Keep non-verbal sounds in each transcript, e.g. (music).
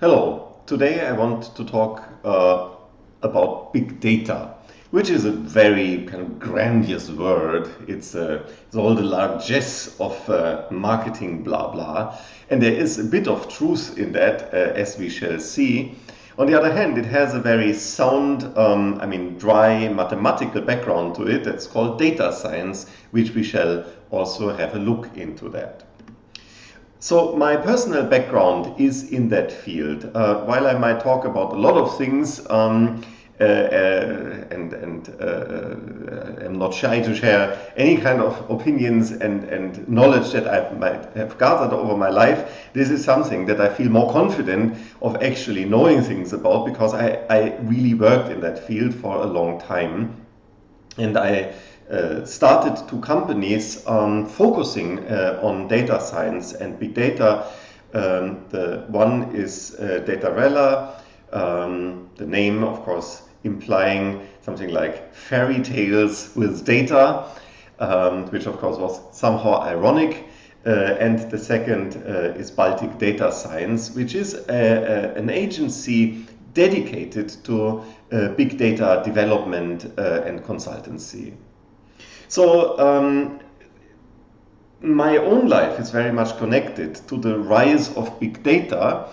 Hello, today I want to talk uh, about big data, which is a very kind of grandiose word. It's, uh, it's all the largesse of uh, marketing blah blah, and there is a bit of truth in that, uh, as we shall see. On the other hand, it has a very sound, um, I mean, dry mathematical background to it that's called data science, which we shall also have a look into that. So my personal background is in that field. Uh, while I might talk about a lot of things um, uh, uh, and, and uh, am not shy to share any kind of opinions and, and knowledge that I might have gathered over my life, this is something that I feel more confident of actually knowing things about because I, I really worked in that field for a long time. And I uh, started two companies focusing uh, on data science and big data. Um, the one is uh, Datarella, um, the name, of course, implying something like fairy tales with data, um, which of course was somehow ironic. Uh, and the second uh, is Baltic Data Science, which is a, a, an agency dedicated to uh, big data development and consultancy. So um, my own life is very much connected to the rise of big data.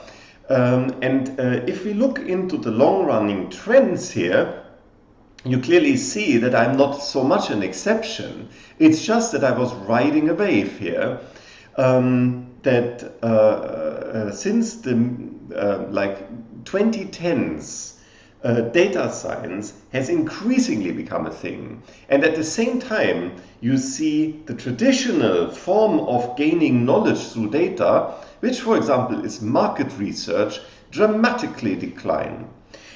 Um, and uh, if we look into the long-running trends here, you clearly see that I'm not so much an exception. It's just that I was riding a wave here. Um, that uh, uh, since the uh, like 2010s, uh, data science has increasingly become a thing. And at the same time, you see the traditional form of gaining knowledge through data, which, for example, is market research, dramatically decline.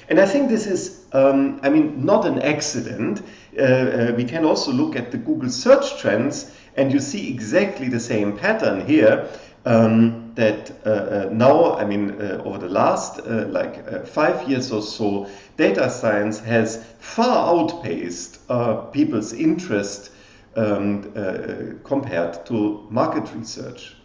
And I think this is, um, I mean, not an accident. Uh, uh, we can also look at the Google search trends, and you see exactly the same pattern here. Um, that uh, uh, now, I mean, uh, over the last uh, like five years or so, data science has far outpaced people's interest um, compared to market research.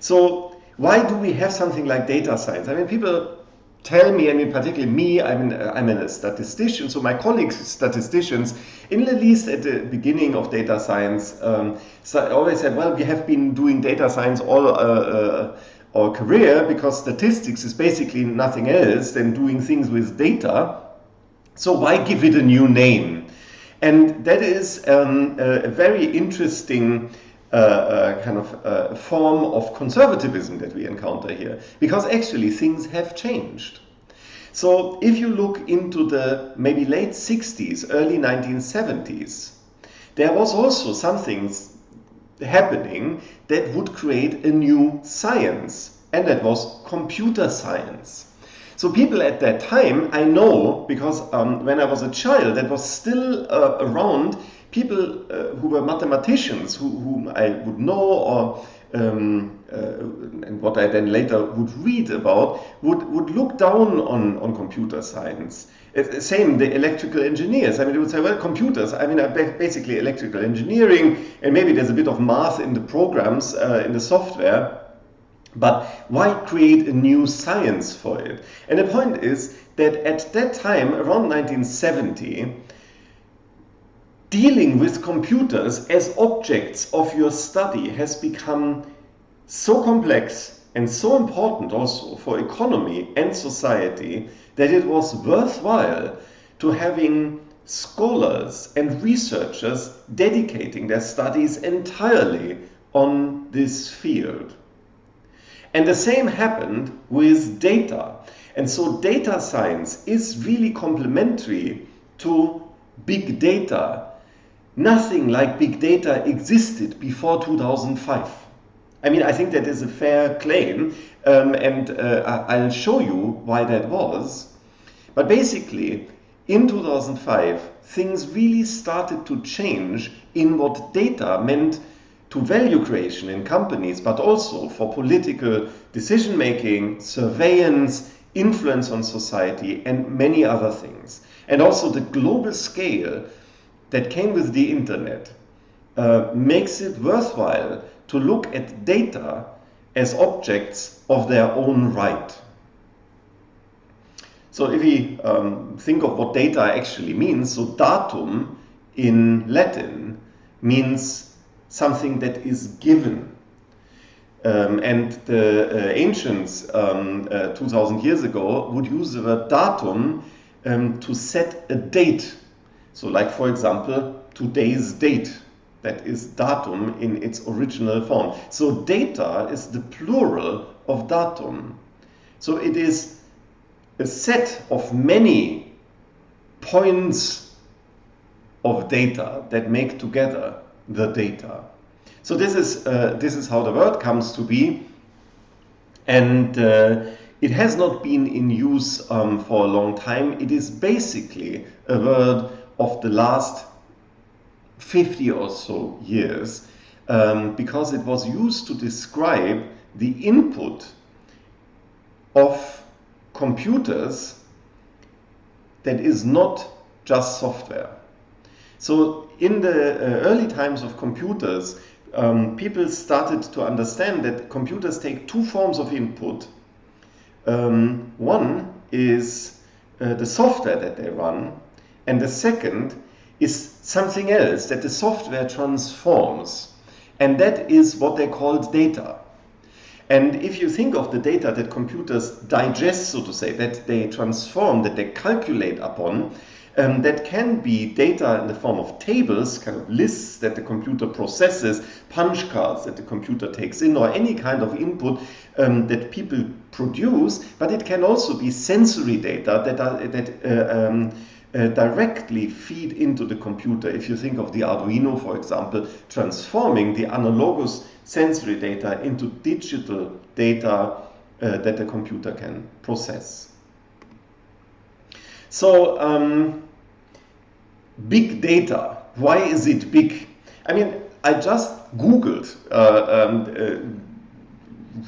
So why do we have something like data science? I mean, people tell me, I mean, particularly me, I'm, an, I'm a statistician, so my colleagues, statisticians, in at least at the beginning of data science, um, so always said, well, we have been doing data science all uh, uh, our career because statistics is basically nothing else than doing things with data. So why give it a new name? And that is um, a very interesting uh, uh, kind of uh, form of conservatism that we encounter here, because actually things have changed. So if you look into the maybe late 60s, early 1970s, there was also something happening that would create a new science, and that was computer science. So people at that time, I know, because um, when I was a child, that was still uh, around, people uh, who were mathematicians, who, whom I would know or um, uh, and what I then later would read about, would, would look down on, on computer science. same, the electrical engineers. I mean, they would say, well, computers, I mean, basically electrical engineering, and maybe there's a bit of math in the programs, uh, in the software, but why create a new science for it? And the point is that at that time, around 1970, dealing with computers as objects of your study has become so complex and so important also for economy and society that it was worthwhile to having scholars and researchers dedicating their studies entirely on this field. And the same happened with data. And so data science is really complementary to big data Nothing like big data existed before 2005. I mean, I think that is a fair claim, um, and uh, I'll show you why that was. But basically, in 2005, things really started to change in what data meant to value creation in companies, but also for political decision making, surveillance, influence on society, and many other things. And also the global scale that came with the internet uh, makes it worthwhile to look at data as objects of their own right. So if we um, think of what data actually means, so datum in Latin means something that is given. Um, and the uh, ancients, um, uh, 2000 years ago, would use the word datum um, to set a date. So, like for example, today's date. That is datum in its original form. So, data is the plural of datum. So, it is a set of many points of data that make together the data. So this is uh, this is how the word comes to be, and uh, it has not been in use um, for a long time. It is basically a word of the last 50 or so years um, because it was used to describe the input of computers that is not just software. So in the uh, early times of computers, um, people started to understand that computers take two forms of input. Um, one is uh, the software that they run, and the second is something else that the software transforms. And that is what they called data. And if you think of the data that computers digest, so to say, that they transform, that they calculate upon, um, that can be data in the form of tables, kind of lists that the computer processes, punch cards that the computer takes in, or any kind of input um, that people produce, but it can also be sensory data that, are, that uh, um, uh, directly feed into the computer. If you think of the Arduino, for example, transforming the analogous sensory data into digital data uh, that the computer can process. So, um, big data, why is it big? I mean, I just Googled uh, um, uh,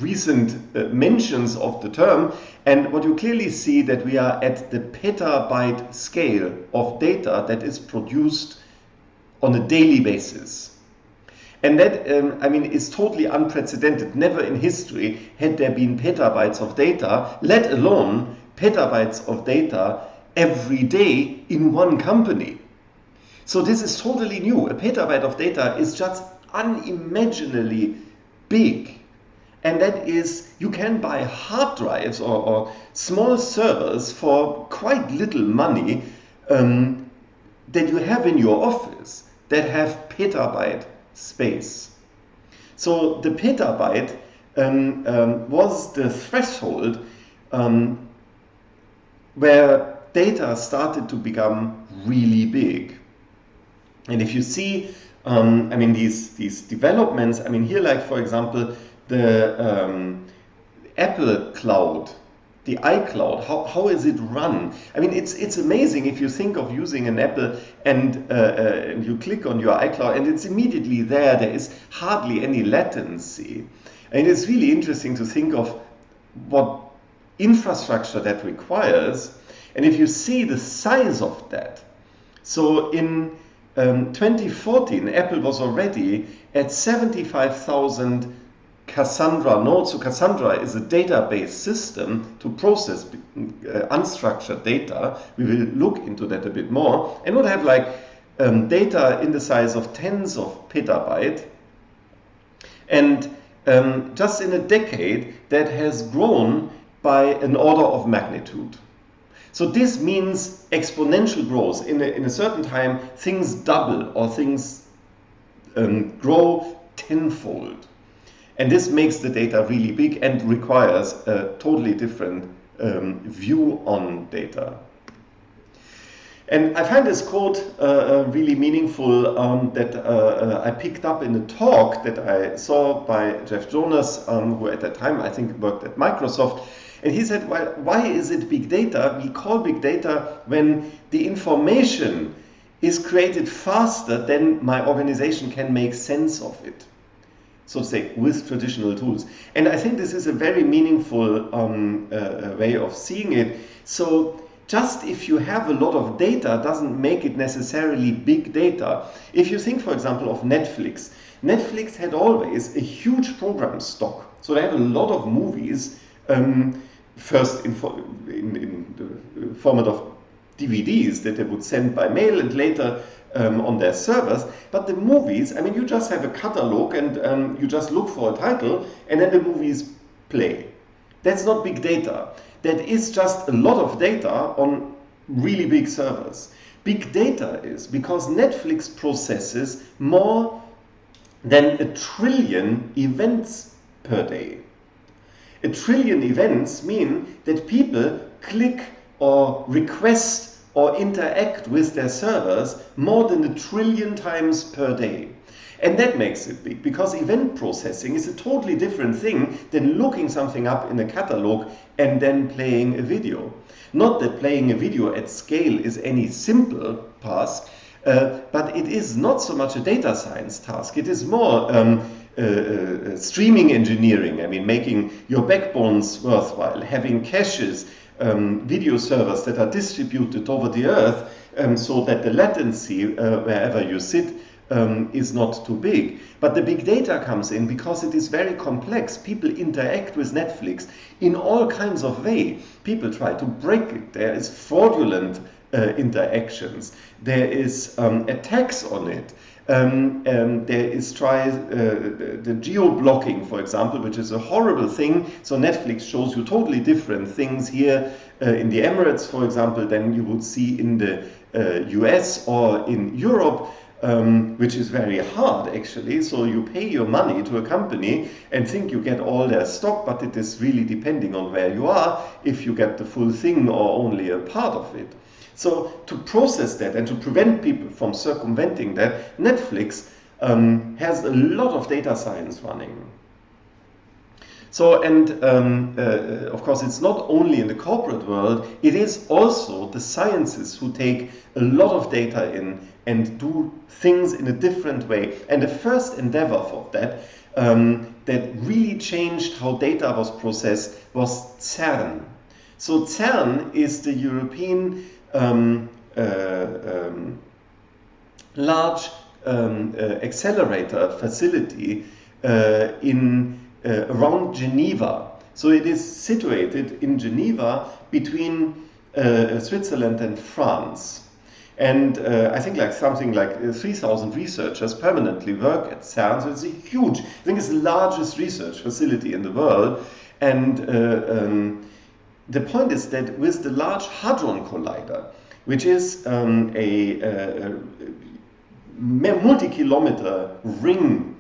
recent uh, mentions of the term, and what you clearly see that we are at the petabyte scale of data that is produced on a daily basis. And that, um, I mean, is totally unprecedented. Never in history had there been petabytes of data, let alone petabytes of data every day in one company. So this is totally new. A petabyte of data is just unimaginably big. And that is, you can buy hard drives or, or small servers for quite little money um, that you have in your office that have petabyte space. So the petabyte um, um, was the threshold um, where data started to become really big. And if you see, um, I mean, these, these developments, I mean, here, like, for example, the um, Apple Cloud the iCloud, how, how is it run? I mean, it's it's amazing if you think of using an Apple and, uh, uh, and you click on your iCloud and it's immediately there. There is hardly any latency. And it's really interesting to think of what infrastructure that requires. And if you see the size of that, so in um, 2014, Apple was already at 75,000 Cassandra nodes. So Cassandra is a database system to process uh, unstructured data. We will look into that a bit more. And would have like um, data in the size of tens of petabyte. And um, just in a decade, that has grown by an order of magnitude. So this means exponential growth. In a, in a certain time, things double or things um, grow tenfold. And this makes the data really big and requires a totally different um, view on data. And I find this quote uh, uh, really meaningful um, that uh, uh, I picked up in a talk that I saw by Jeff Jonas, um, who at that time I think worked at Microsoft. And he said, well, why is it big data? We call big data when the information is created faster than my organization can make sense of it so to say, with traditional tools. And I think this is a very meaningful um, uh, way of seeing it. So just if you have a lot of data doesn't make it necessarily big data. If you think, for example, of Netflix, Netflix had always a huge program stock. So they had a lot of movies um, first in, in, in, the format of DVDs that they would send by mail and later um, on their servers. But the movies, I mean, you just have a catalog and um, you just look for a title and then the movies play. That's not big data. That is just a lot of data on really big servers. Big data is because Netflix processes more than a trillion events per day. A trillion events mean that people click or request or interact with their servers more than a trillion times per day. And that makes it big because event processing is a totally different thing than looking something up in a catalog and then playing a video. Not that playing a video at scale is any simple task, uh, but it is not so much a data science task. It is more um, uh, uh, streaming engineering. I mean, making your backbones worthwhile, having caches, um, video servers that are distributed over the earth um, so that the latency uh, wherever you sit um, is not too big. But the big data comes in because it is very complex. People interact with Netflix in all kinds of way. People try to break it. There is fraudulent uh, interactions. There is um, attacks on it. Um, um, there is try uh, the geo blocking, for example, which is a horrible thing. So Netflix shows you totally different things here uh, in the Emirates, for example, than you would see in the US uh, or in Europe um, which is very hard actually. So you pay your money to a company and think you get all their stock, but it is really depending on where you are if you get the full thing or only a part of it. So to process that and to prevent people from circumventing that, Netflix um, has a lot of data science running. So, and um, uh, of course, it's not only in the corporate world, it is also the scientists who take a lot of data in and do things in a different way. And the first endeavor for that, um, that really changed how data was processed, was CERN. So, CERN is the European um, uh, um, large um, uh, accelerator facility uh, in uh, around Geneva. So it is situated in Geneva between uh, Switzerland and France. And uh, I think like something like uh, 3,000 researchers permanently work at CERN. So it's a huge, I think it's the largest research facility in the world. And um, the point is that with the Large Hadron Collider, which is um, a, a, a multi-kilometer ring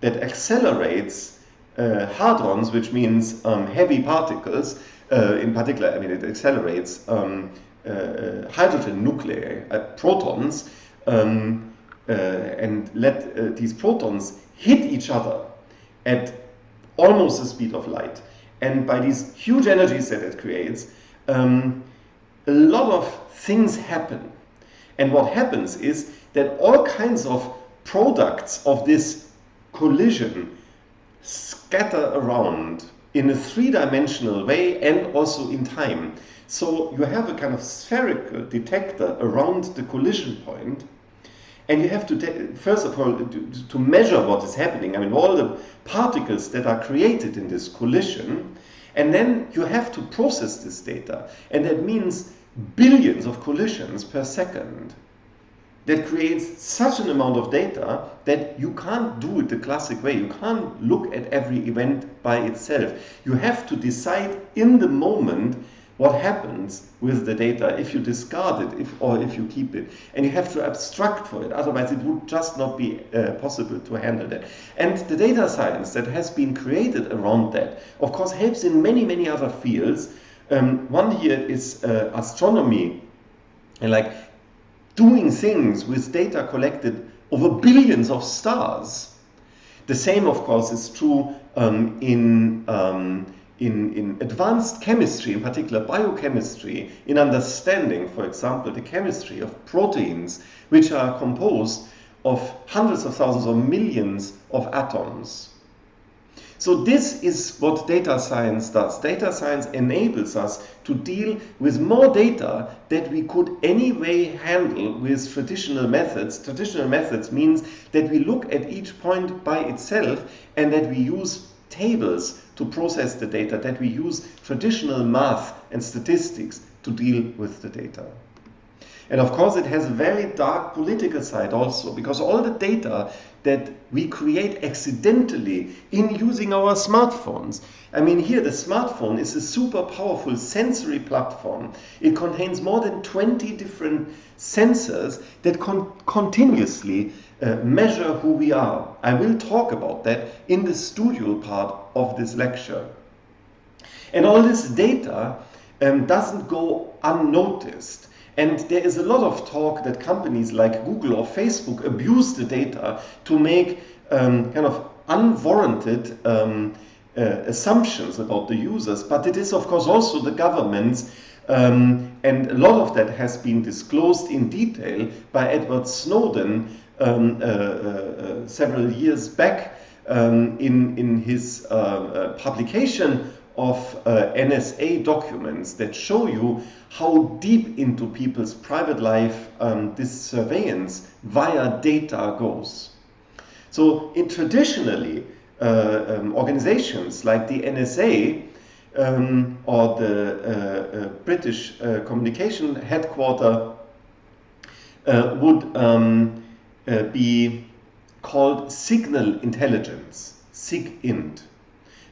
that accelerates uh, hadrons, which means um, heavy particles, uh, in particular, I mean, it accelerates um, uh, hydrogen nuclei, uh, protons, um, uh, and let uh, these protons hit each other at almost the speed of light. And by these huge energies that it creates, um, a lot of things happen. And what happens is that all kinds of products of this collision scatter around in a three-dimensional way and also in time. So you have a kind of spherical detector around the collision point, and you have to, take, first of all, to, to, measure what is happening. I mean, all the particles that are created in this collision, and then you have to process this data. And that means billions of collisions per second that creates such an amount of data that you can't do it the classic way. You can't look at every event by itself. You have to decide in the moment what happens with the data if you discard it if, or if you keep it. And you have to abstract for it, otherwise it would just not be uh, possible to handle that. And the data science that has been created around that, of course, helps in many, many other fields. Um, one here is uh, astronomy. And like doing things with data collected over billions of stars. The same, of course, is true um, in, um, in, in advanced chemistry, in particular biochemistry, in understanding, for example, the chemistry of proteins, which are composed of hundreds of thousands or millions of atoms. So this is what data science does. Data science enables us to deal with more data that we could anyway handle with traditional methods. Traditional methods means that we look at each point by itself and that we use tables to process the data, that we use traditional math and statistics to deal with the data. And of course, it has a very dark political side also, because all the data that we create accidentally in using our smartphones. I mean, here the smartphone is a super powerful sensory platform. It contains more than 20 different sensors that con continuously uh, measure who we are. I will talk about that in the studio part of this lecture. And all this data um, doesn't go unnoticed. And there is a lot of talk that companies like Google or Facebook abuse the data to make um, kind of unwarranted um, uh, assumptions about the users. But it is, of course, also the governments. Um, and a lot of that has been disclosed in detail by Edward Snowden um, uh, uh, uh, several years back um, in, in his uh, uh, publication of uh, NSA documents that show you how deep into people's private life um, this surveillance via data goes. So in traditionally, uh, um, organizations like the NSA um, or the uh, uh, British uh, communication headquarter uh, would um, be called signal intelligence, SIGINT,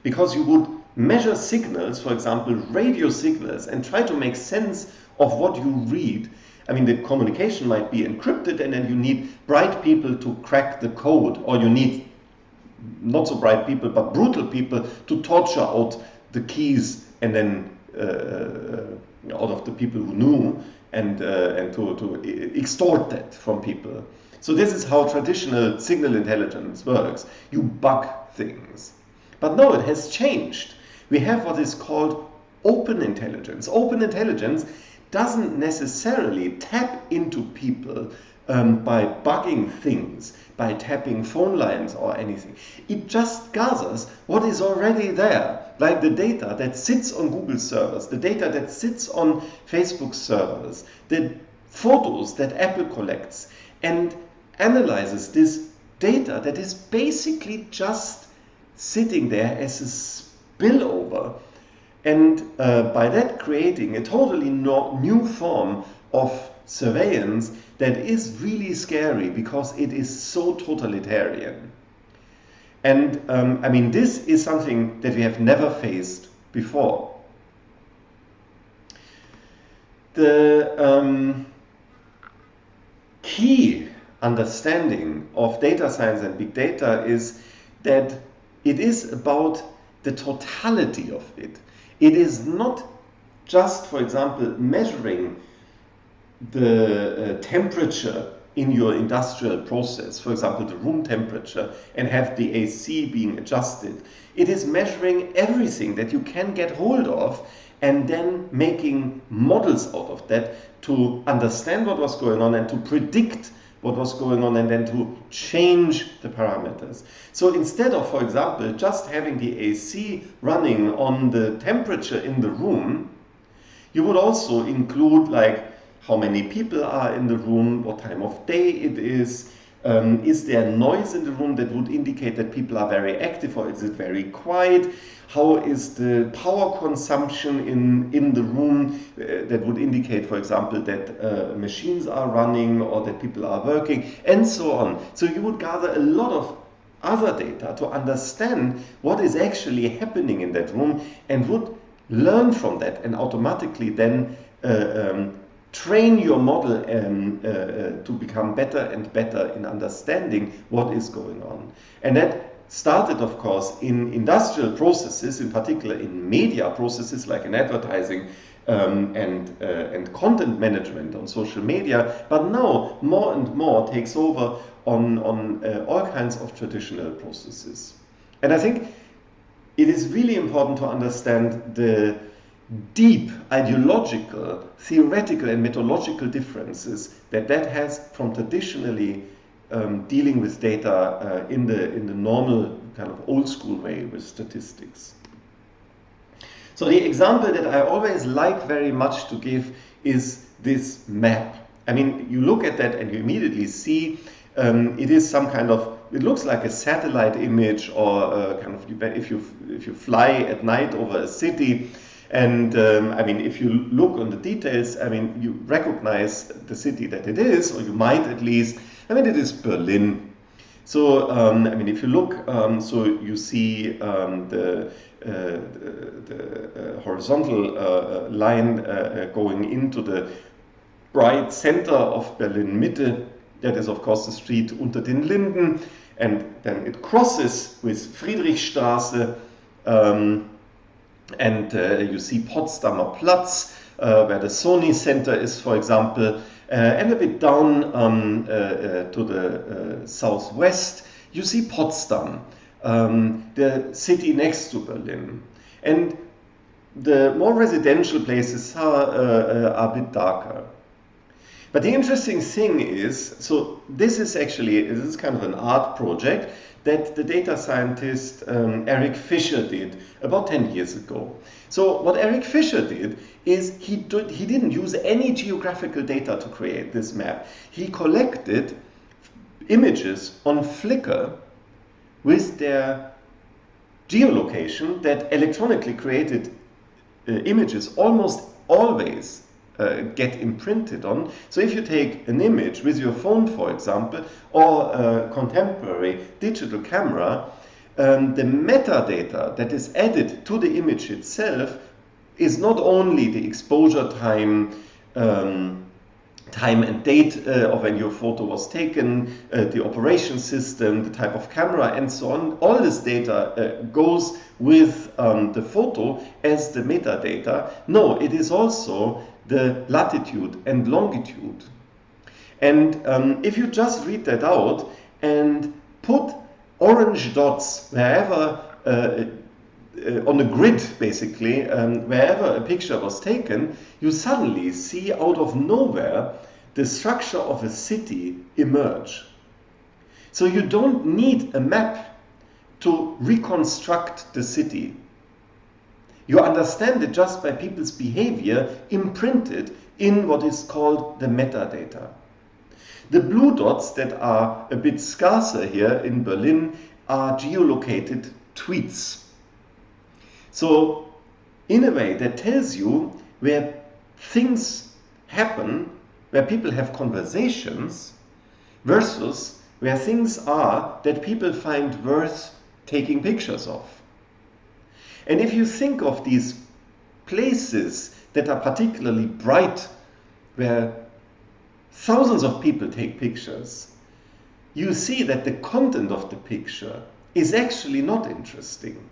because you would measure signals, for example, radio signals, and try to make sense of what you read. I mean, the communication might be encrypted, and then you need bright people to crack the code, or you need not so bright people, but brutal people to torture out the keys and then uh, uh out of the people who knew and, uh, and to, to extort that from people. So this is how traditional signal intelligence works. You bug things. But no, it has changed we have what is called open intelligence. Open intelligence doesn't necessarily tap into people um, by bugging things, by tapping phone lines or anything. It just gathers what is already there, like the data that sits on Google servers, the data that sits on Facebook servers, the photos that Apple collects, and analyzes this data that is basically just sitting there as a spillover. And uh, by that creating a totally new form of surveillance that is really scary because it is so totalitarian. And um, I mean, this is something that we have never faced before. The um, key understanding of data science and big data is that it is about the totality of it. It is not just, for example, measuring the uh, temperature in your industrial process, for example, the room temperature, and have the AC being adjusted. It is measuring everything that you can get hold of and then making models out of that to understand what was going on and to predict what was going on and then to change the parameters. So instead of, for example, just having the AC running on the temperature in the room, you would also include like how many people are in the room, what time of day it is, um, is there noise in the room that would indicate that people are very active or is it very quiet? How is the power consumption in, in the room uh, that would indicate, for example, that uh, machines are running or that people are working and so on. So you would gather a lot of other data to understand what is actually happening in that room and would learn from that and automatically then uh, um, train your model um, uh, uh, to become better and better in understanding what is going on. And that started, of course, in industrial processes, in particular in media processes like in advertising um, and, uh, and content management on social media, but now more and more takes over on, on uh, all kinds of traditional processes. And I think it is really important to understand the deep ideological, theoretical, and methodological differences that that has from traditionally um, dealing with data uh, in the in the normal kind of old school way with statistics. So the example that I always like very much to give is this map. I mean, you look at that and you immediately see um, it is some kind of it looks like a satellite image or uh, kind of if you if you fly at night over a city. And um, I mean, if you look on the details, I mean, you recognize the city that it is, or you might at least. I mean, it is Berlin. So, um, I mean, if you look, um, so you see um, the, uh, the, the uh, horizontal uh, uh line uh, uh, going into the bright center of Berlin Mitte. That is, of course, the street unter den Linden. And then it crosses with Friedrichstraße. Um, and uh, you see Potsdamer Platz, uh, where the Sony Center is, for example, uh, and a bit down um, to the southwest, you see Potsdam, um, the city next to Berlin. And the more residential places are, uh, are a bit darker. But the interesting thing is, so this is actually, this is kind of an art project that the data scientist um, Eric Fischer did about 10 years ago. So what Eric Fischer did is he, did, he didn't use any geographical data to create this map. He collected images on Flickr with their geolocation that electronically created uh, images almost always uh, get imprinted on. So if you take an image with your phone, for example, or a contemporary digital camera, um, the metadata that is added to the image itself is not only the exposure time, um, time and date uh, of when your photo was taken, uh, the operation system, the type of camera, and so on. All this data uh, goes with um, the photo as the metadata. No, it is also the latitude and longitude. And um, if you just read that out and put orange dots wherever uh, on the grid, basically, um, wherever a picture was taken, you suddenly see out of nowhere the structure of a city emerge. So you don't need a map to reconstruct the city. You understand it just by people's behavior imprinted in what is called the metadata. The blue dots that are a bit scarcer here in Berlin are geolocated tweets. So, in a way, that tells you where things happen, where people have conversations, versus where things are that people find worth taking pictures of. And if you think of these places that are particularly bright, where thousands of people take pictures, you see that the content of the picture is actually not interesting.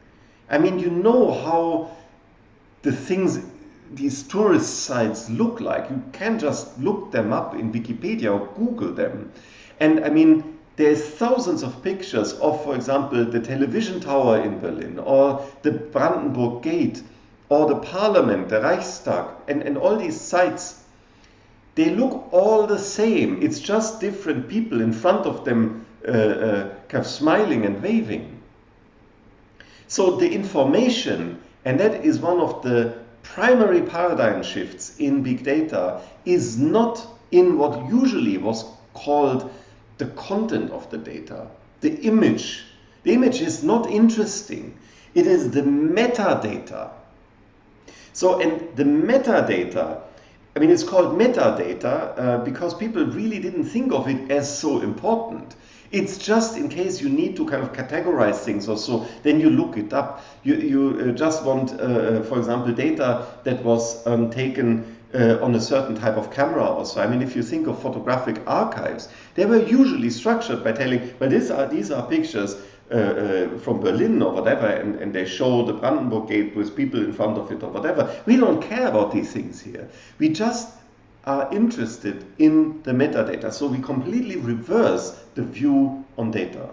I mean, you know how the things these tourist sites look like. You can just look them up in Wikipedia or Google them. And I mean, there's thousands of pictures of, for example, the television tower in Berlin or the Brandenburg Gate or the parliament, the Reichstag, and, and all these sites. They look all the same. It's just different people in front of them uh, uh, kind of smiling and waving. So the information, and that is one of the primary paradigm shifts in big data, is not in what usually was called the content of the data, the image. The image is not interesting. It is the metadata. So, and the metadata, I mean, it's called metadata uh, because people really didn't think of it as so important. It's just in case you need to kind of categorize things or so, then you look it up. You, you uh, just want, uh, uh for example, data that was um, taken uh, on a certain type of camera also. I mean, if you think of photographic archives, they were usually structured by telling, well, these are, these are pictures uh, uh, from Berlin or whatever, and, and they show the Brandenburg Gate with people in front of it or whatever. We don't care about these things here. We just are interested in the metadata. So we completely reverse the view on data.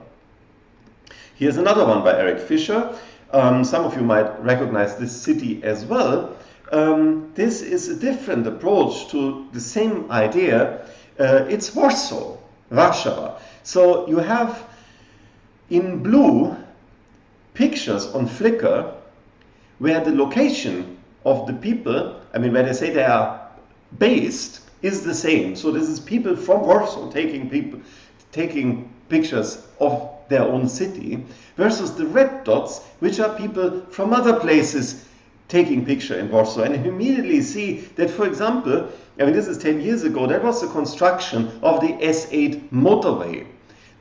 Here's another one by Eric Fischer. Um, some of you might recognize this city as well um, this is a different approach to the same idea. Uh, it's Warsaw, Warsaw. So you have in blue pictures on Flickr where the location of the people, I mean, where they say they are based, is the same. So this is people from Warsaw taking people taking pictures of their own city, versus the red dots, which are people from other places taking picture in Warsaw. And you immediately see that, for example, I mean, this is 10 years ago, there was the construction of the S8 motorway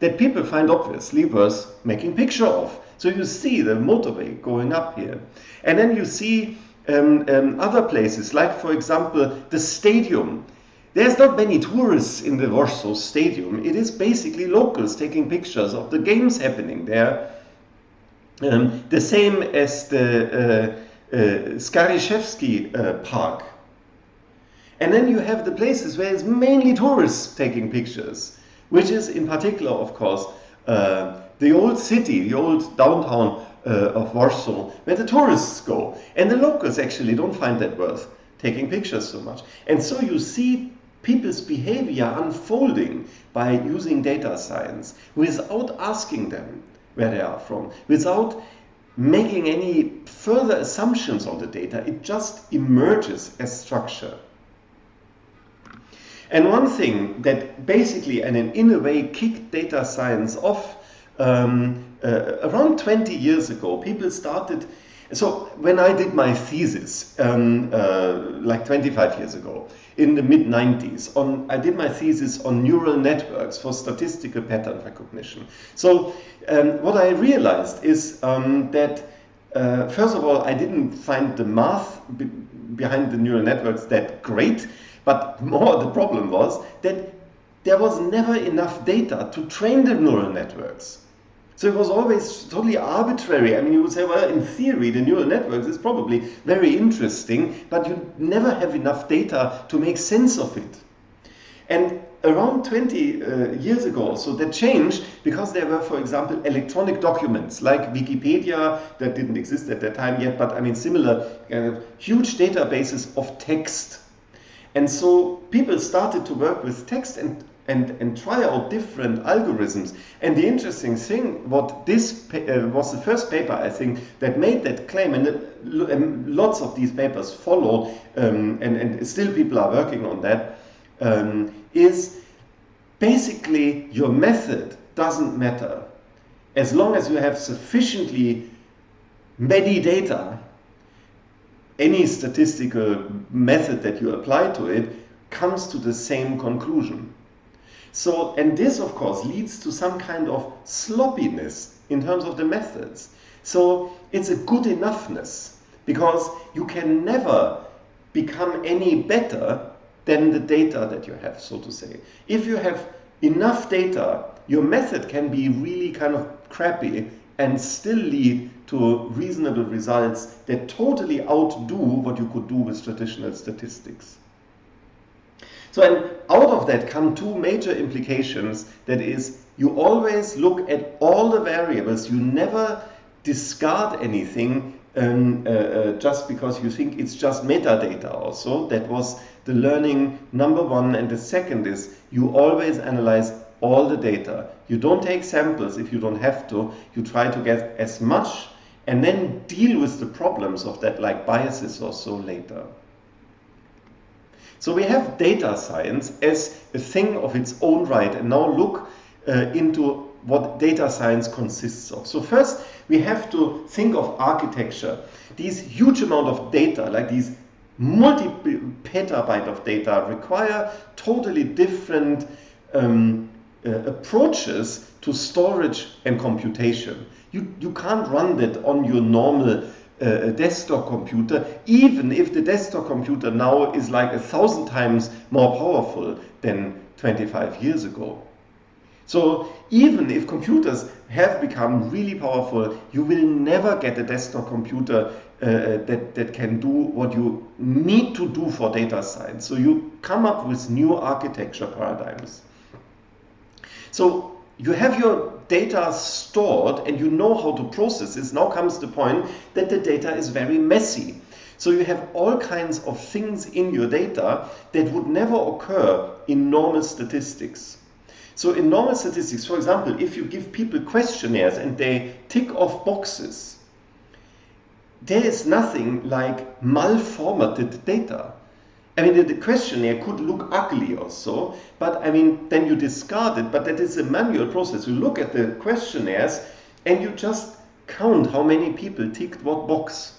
that people find obviously worth making picture of. So you see the motorway going up here. And then you see um, um, other places, like for example, the stadium. There's not many tourists in the Warsaw Stadium. It is basically locals taking pictures of the games happening there. Um, the same as the uh, uh, uh, Park. And then you have the places where it's mainly tourists taking pictures, which is in particular, of course, uh, the old city, the old downtown uh, of Warsaw, where the tourists go. And the locals actually don't find that worth taking pictures so much. And so you see people's behavior unfolding by using data science without asking them where they are from, without making any further assumptions on the data. It just emerges as structure. And one thing that basically and in a way kicked data science off um, uh, around 20 years ago, people started. So when I did my thesis, um, uh, like 25 years ago, in the mid 90s, on I did my thesis on neural networks for statistical pattern recognition. So um, what I realized is um, that uh, first of all, I didn't find the math be behind the neural networks that great, but more the problem was that there was never enough data to train the neural networks. So it was always totally arbitrary. I mean, you would say, well, in theory, the neural networks is probably very interesting, but you never have enough data to make sense of it. And around 20 uh, years ago, so that changed because there were, for example, electronic documents like Wikipedia that didn't exist at that time yet, but I mean, similar uh, huge databases of text. And so people started to work with text and and, and try out different algorithms. And the interesting thing, what this uh, was the first paper, I think, that made that claim, and, it, and lots of these papers followed, um, and, and still people are working on that, um, is basically your method doesn't matter. As long as you have sufficiently many data, any statistical method that you apply to it comes to the same conclusion. So, and this of course leads to some kind of sloppiness in terms of the methods. So it's a good enoughness because you can never become any better than the data that you have, so to say. If you have enough data, your method can be really kind of crappy and still lead to reasonable results that totally outdo what you could do with traditional statistics. So and out of that come two major implications. That is, you always look at all the variables. You never discard anything um, uh, uh, just because you think it's just metadata also. That was the learning number one. And the second is you always analyze all the data. You don't take samples if you don't have to. You try to get as much and then deal with the problems of that like biases or so later. So we have data science as a thing of its own right. And now look uh, into what data science consists of. So first, we have to think of architecture. These huge amount of data, like these multi petabyte of data, require totally different um, uh, approaches to storage and computation. You, you can't run that on your normal a desktop computer, even if the desktop computer now is like a thousand times more powerful than 25 years ago. So even if computers have become really powerful, you will never get a desktop computer uh, that, that can do what you need to do for data science. So you come up with new architecture paradigms. So you have your data stored and you know how to process this, now comes the point that the data is very messy. So you have all kinds of things in your data that would never occur in normal statistics. So in normal statistics, for example, if you give people questionnaires and they tick off boxes, there is nothing like malformatted data. I mean, the, the questionnaire could look ugly also, but I mean, then you discard it. But that is a manual process. You look at the questionnaires and you just count how many people ticked what box.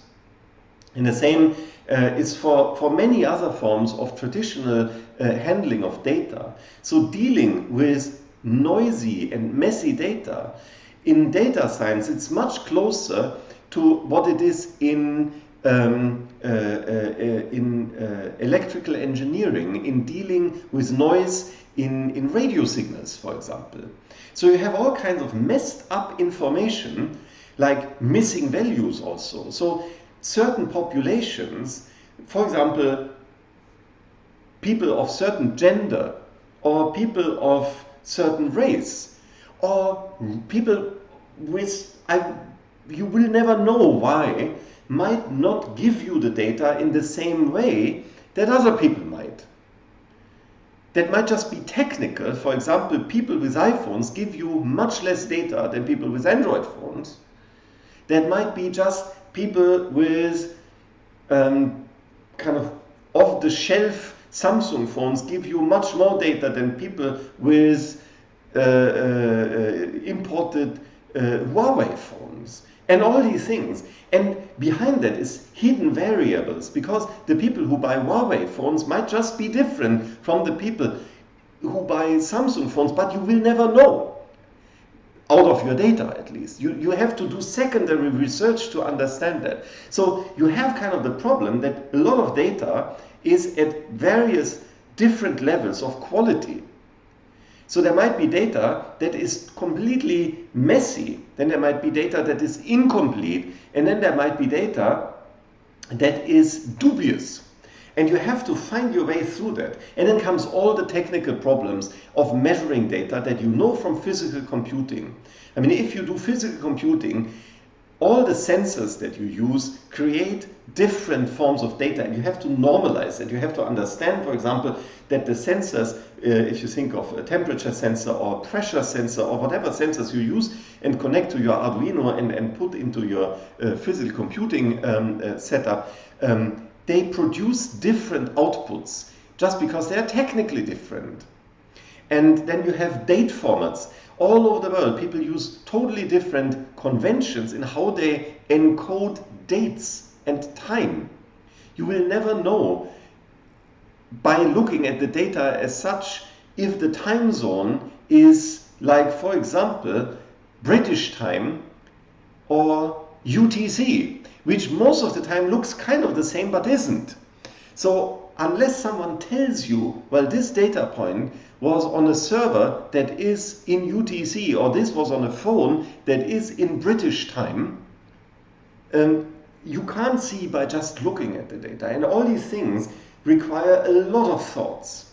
And the same uh, is for, for many other forms of traditional uh, handling of data. So dealing with noisy and messy data in data science, it's much closer to what it is in um, uh, uh, in uh, electrical engineering, in dealing with noise in, in radio signals, for example. So you have all kinds of messed up information, like missing values also. So certain populations, for example, people of certain gender, or people of certain race, or people with, I, you will never know why, might not give you the data in the same way that other people might. That might just be technical. For example, people with iPhones give you much less data than people with Android phones. That might be just people with um, kind of off the shelf Samsung phones give you much more data than people with uh, uh, uh imported uh, Huawei phones and all these things. And behind that is hidden variables because the people who buy Huawei phones might just be different from the people who buy Samsung phones, but you will never know out of your data at least. You, you have to do secondary research to understand that. So you have kind of the problem that a lot of data is at various different levels of quality. So there might be data that is completely messy, then there might be data that is incomplete, and then there might be data that is dubious. And you have to find your way through that. And then comes all the technical problems of measuring data that you know from physical computing. I mean, if you do physical computing, all the sensors that you use create different forms of data and you have to normalize it. You have to understand, for example, that the sensors, uh, if you think of a temperature sensor or pressure sensor or whatever sensors you use and connect to your Arduino and, and put into your uh, physical computing um, uh, setup, um, they produce different outputs just because they are technically different. And then you have date formats. All over the world, people use totally different conventions in how they encode dates and time. You will never know by looking at the data as such if the time zone is like, for example, British time or UTC, which most of the time looks kind of the same but isn't. So unless someone tells you, well, this data point was on a server that is in UTC or this was on a phone that is in British time, um, you can't see by just looking at the data. And all these things require a lot of thoughts.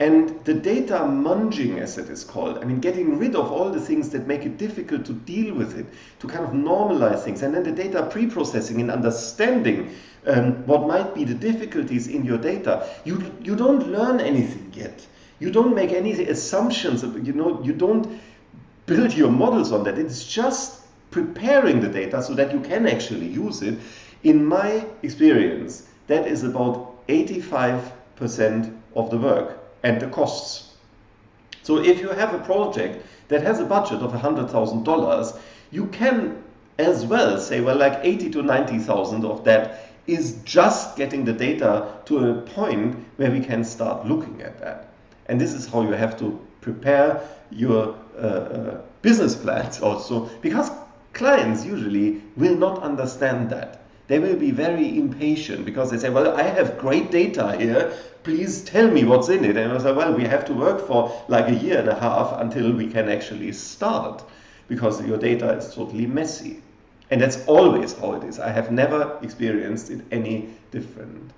And the data munging, as it is called, I mean, getting rid of all the things that make it difficult to deal with it, to kind of normalize things, and then the data pre-processing and understanding um, what might be the difficulties in your data. You, you don't learn anything yet. You don't make any assumptions. You know, you don't build your models on that. It's just preparing the data so that you can actually use it. In my experience, that is about 85% of the work and the costs. So if you have a project that has a budget of $100,000, you can as well say, well, like 80 to 90,000 of that is just getting the data to a point where we can start looking at that. And this is how you have to prepare your uh, uh, business plans also, because clients usually will not understand that. They will be very impatient because they say, well, I have great data here. Please tell me what's in it. And I say, well, we have to work for like a year and a half until we can actually start because your data is totally messy. And that's always how it is. I have never experienced it any different.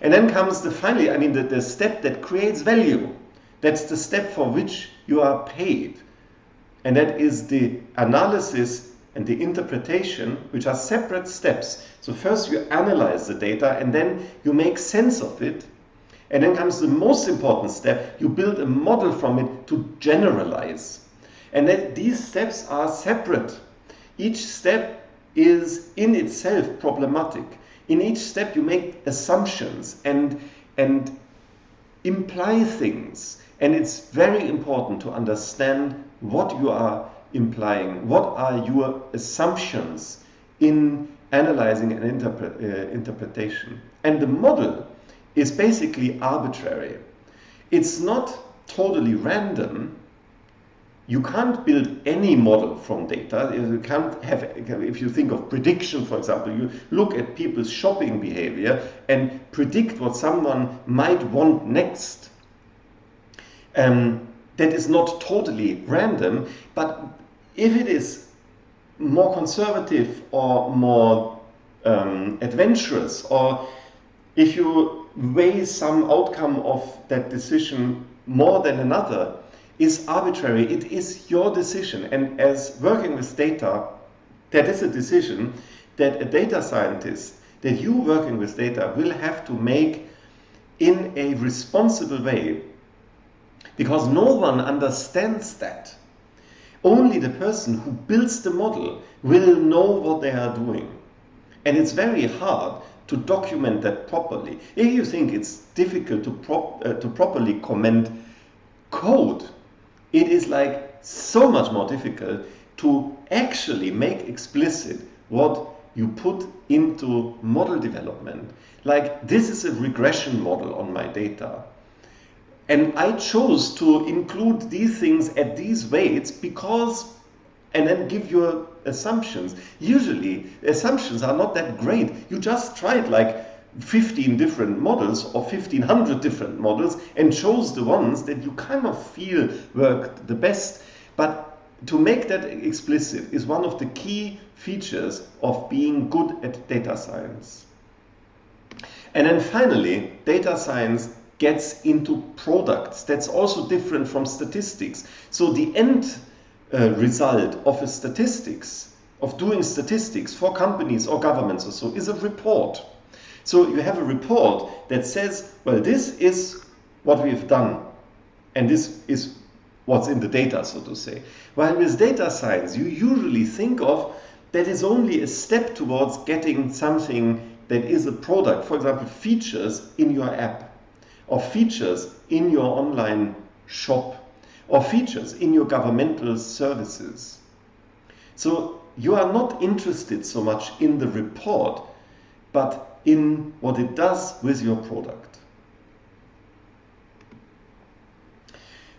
And then comes the finally, I mean, the, the step that creates value. That's the step for which you are paid. And that is the analysis and the interpretation, which are separate steps. So first you analyze the data and then you make sense of it. And then comes the most important step, you build a model from it to generalize. And that these steps are separate. Each step is in itself problematic. In each step you make assumptions and, and imply things. And it's very important to understand what you are implying, what are your assumptions in analyzing an uh, interpretation. And the model is basically arbitrary. It's not totally random. You can't build any model from data. You can't have, if you think of prediction, for example, you look at people's shopping behavior and predict what someone might want next. Um, that is not totally random, but if it is more conservative or more um, adventurous, or if you weigh some outcome of that decision more than another, is arbitrary. It is your decision. And as working with data, that is a decision that a data scientist, that you working with data, will have to make in a responsible way because no one understands that. Only the person who builds the model will know what they are doing. And it's very hard to document that properly. If you think it's difficult to, prop, uh, to properly comment code, it is like so much more difficult to actually make explicit what you put into model development. Like this is a regression model on my data. And I chose to include these things at these weights because, and then give your assumptions. Usually, assumptions are not that great. You just try it like 15 different models or 1500 different models and chose the ones that you kind of feel worked the best. But to make that explicit is one of the key features of being good at data science. And then finally, data science gets into products. That's also different from statistics. So the end uh, result of a statistics, of doing statistics for companies or governments or so, is a report. So you have a report that says, well, this is what we've done, and this is what's in the data, so to say. While with data science, you usually think of that is only a step towards getting something that is a product, for example, features in your app or features in your online shop or features in your governmental services. So you are not interested so much in the report, but in what it does with your product.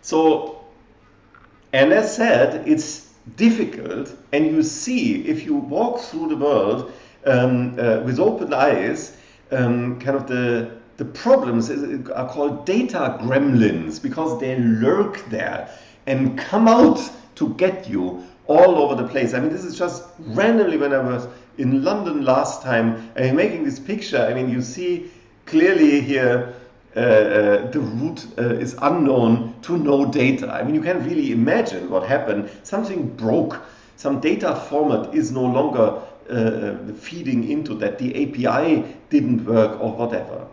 So, and as said, it's difficult, and you see if you walk through the world um, uh, with open eyes, um, kind of the the problems are called data gremlins because they lurk there and come out to get you all over the place. I mean, this is just randomly when I was in London last time, I making this picture, I mean, you see clearly here uh, uh, the route uh, is unknown to no data. I mean, you can really imagine what happened. Something broke. Some data format is no longer uh, uh, feeding into that. The API didn't work or whatever.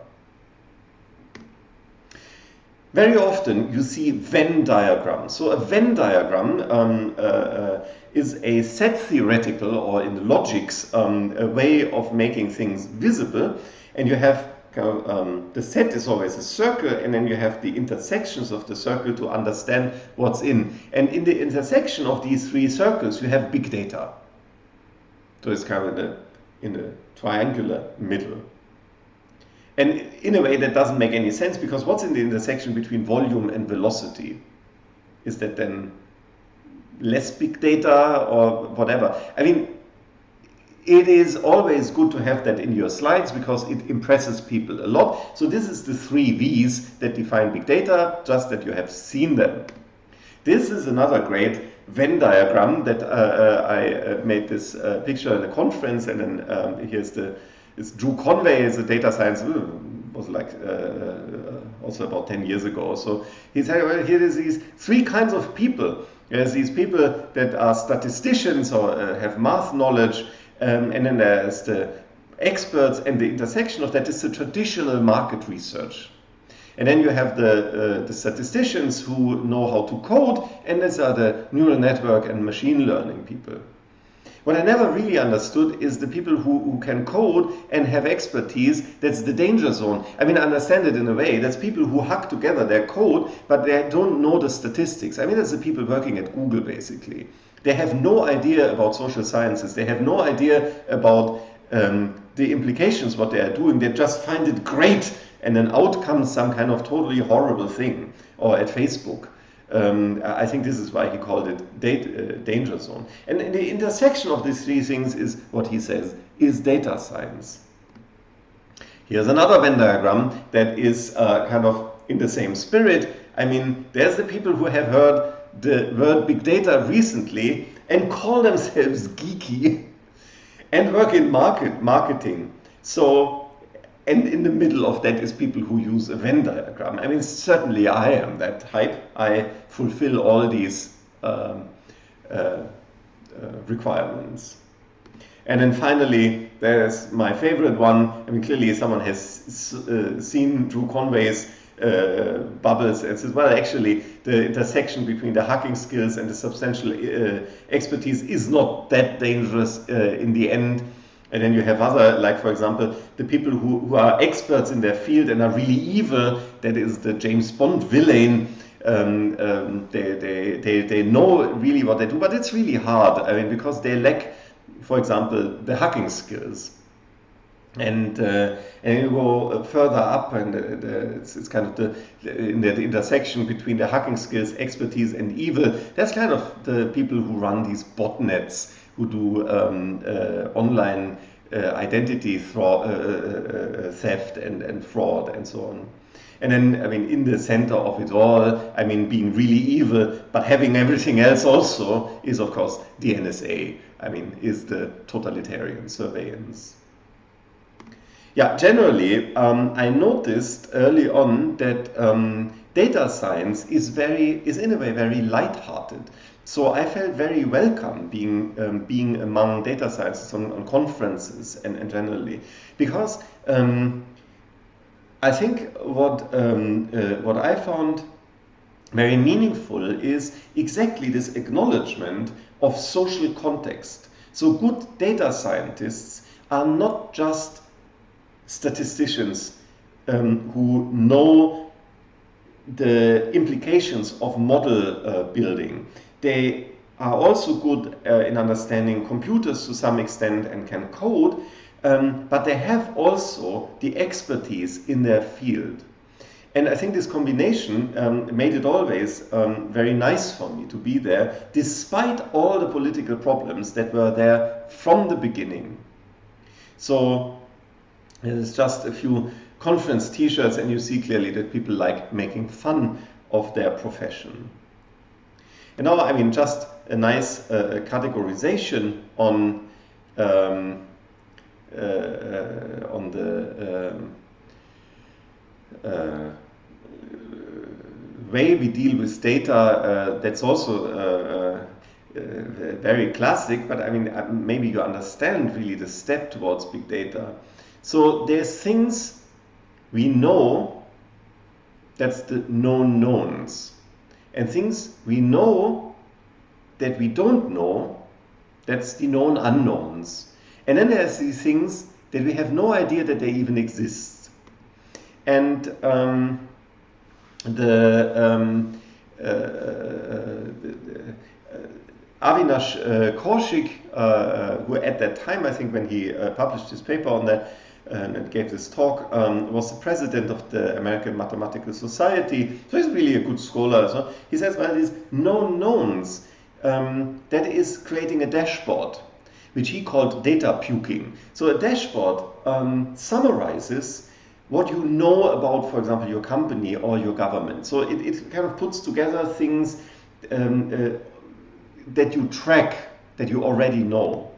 Very often you see Venn diagrams. So a Venn diagram um, uh, uh, is a set theoretical or in the logics um, a way of making things visible and you have um, the set is always a circle and then you have the intersections of the circle to understand what's in. And in the intersection of these three circles you have big data. So it's kind of in the, in the triangular middle. And in a way that doesn't make any sense because what's in the intersection between volume and velocity? Is that then less big data or whatever? I mean, it is always good to have that in your slides because it impresses people a lot. So this is the three V's that define big data, just that you have seen them. This is another great Venn diagram that uh, uh, I uh, made this uh, picture in a conference and then um, here's the is Drew Conway is a data science uh, was like uh, uh, also about 10 years ago. So he said, well, here is these three kinds of people. There's these people that are statisticians or uh, have math knowledge, um, and then there's the experts, and the intersection of that is the traditional market research. And then you have the, uh, the statisticians who know how to code, and these are the neural network and machine learning people. What I never really understood is the people who, who can code and have expertise, that's the danger zone. I mean, I understand it in a way. That's people who hack together their code, but they don't know the statistics. I mean, that's the people working at Google, basically. They have no idea about social sciences. They have no idea about um, the implications, what they are doing. They just find it great, and then out comes some kind of totally horrible thing. Or at Facebook. Um, I think this is why he called it uh, danger zone. And the intersection of these three things is what he says is data science. Here's another Venn diagram that is uh, kind of in the same spirit. I mean, there's the people who have heard the word big data recently and call themselves geeky (laughs) and work in market marketing. So and in the middle of that is people who use a Venn diagram. I mean, certainly I am that type. I fulfill all these um, uh, uh, requirements. And then finally, there's my favorite one. I mean, clearly someone has uh, seen Drew Conway's uh, bubbles and says, well, actually, the intersection between the hacking skills and the substantial uh, expertise is not that dangerous uh, in the end. And then you have other, like for example, the people who, who are experts in their field and are really evil. That is the James Bond villain. Um, um, they, they, they, they know really what they do, but it's really hard. I mean, because they lack, for example, the hacking skills. And, uh, and you go further up, and uh, the, it's, it's, kind of the in the intersection between the hacking skills, expertise, and evil. That's kind of the people who run these botnets who do um, uh, online uh, identity uh, theft and, and fraud and so on. And then, I mean, in the center of it all, I mean, being really evil, but having everything else also is, of course, the NSA. I mean, is the totalitarian surveillance. Yeah, generally, um, I noticed early on that um, data science is very, is in a way very light-hearted. So I felt very welcome being um, being among data scientists on, on conferences and, and, generally because um, I think what um, uh, what I found very meaningful is exactly this acknowledgement of social context. So good data scientists are not just statisticians um, who know the implications of model uh, building. They are also good uh, in understanding computers to some extent and can code, um, but they have also the expertise in their field. And I think this combination um, made it always um, very nice for me to be there, despite all the political problems that were there from the beginning. So there's just a few conference t-shirts and you see clearly that people like making fun of their profession. And now, I mean, just a nice uh, categorization on um, uh, uh, on the um, uh, way we deal with data. Uh, that's also uh, very classic, but I mean, maybe you understand really the step towards big data. So there's things we know. That's the known knowns and things we know that we don't know, that's the known unknowns. And then there's these things that we have no idea that they even exist. And um, the, um, uh, uh, Avinash uh, Kaushik, uh, uh, who at that time, I think when he uh, published his paper on that, and gave this talk, um, was the president of the American Mathematical Society. So he's really a good scholar. So he says, well, these known knowns, um, that is creating a dashboard, which he called data puking. So a dashboard um, summarizes what you know about, for example, your company or your government. So it, it kind of puts together things um, uh, that you track, that you already know.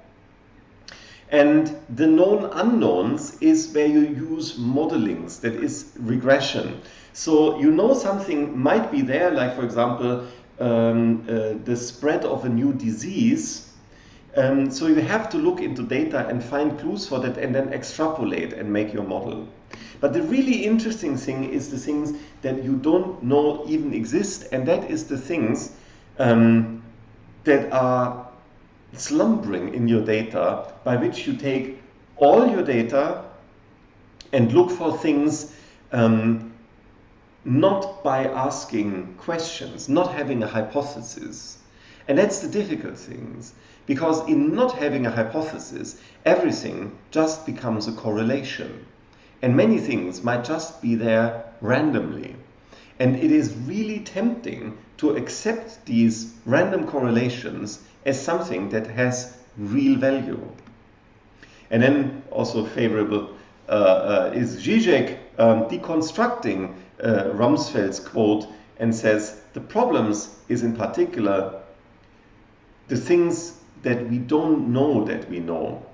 And the known unknowns is where you use modelings, that is regression. So you know something might be there, like for example, um, uh, the spread of a new disease. Um, so you have to look into data and find clues for that and then extrapolate and make your model. But the really interesting thing is the things that you don't know even exist, and that is the things um, that are slumbering in your data by which you take all your data and look for things um, not by asking questions, not having a hypothesis. And that's the difficult things. Because in not having a hypothesis, everything just becomes a correlation. And many things might just be there randomly. And it is really tempting to accept these random correlations as something that has real value. And then also favorable uh, uh, is Zizek um, deconstructing uh, Rumsfeld's quote and says the problems is in particular the things that we don't know that we know.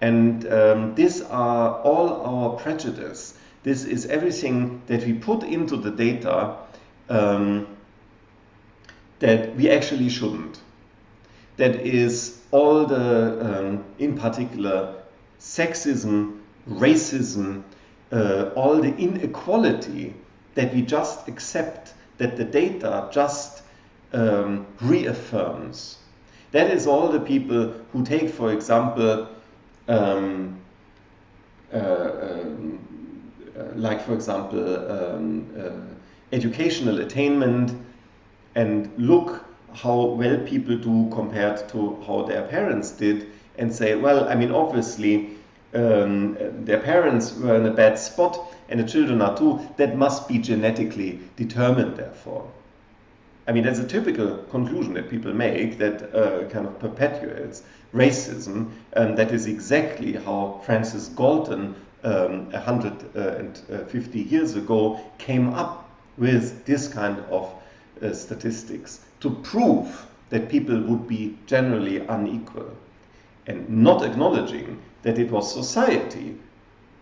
And um, these are all our prejudice. This is everything that we put into the data um, that we actually shouldn't. That is all the, um, in particular, sexism, racism, uh, all the inequality that we just accept, that the data just um, reaffirms. That is all the people who take, for example, um, uh, um, like, for example, um, uh, educational attainment and look how well people do compared to how their parents did and say, well, I mean, obviously, um, their parents were in a bad spot and the children are too, that must be genetically determined, therefore. I mean, that's a typical conclusion that people make that uh, kind of perpetuates racism. And that is exactly how Francis Galton, um, 150 years ago, came up with this kind of uh, statistics to prove that people would be generally unequal and not acknowledging that it was society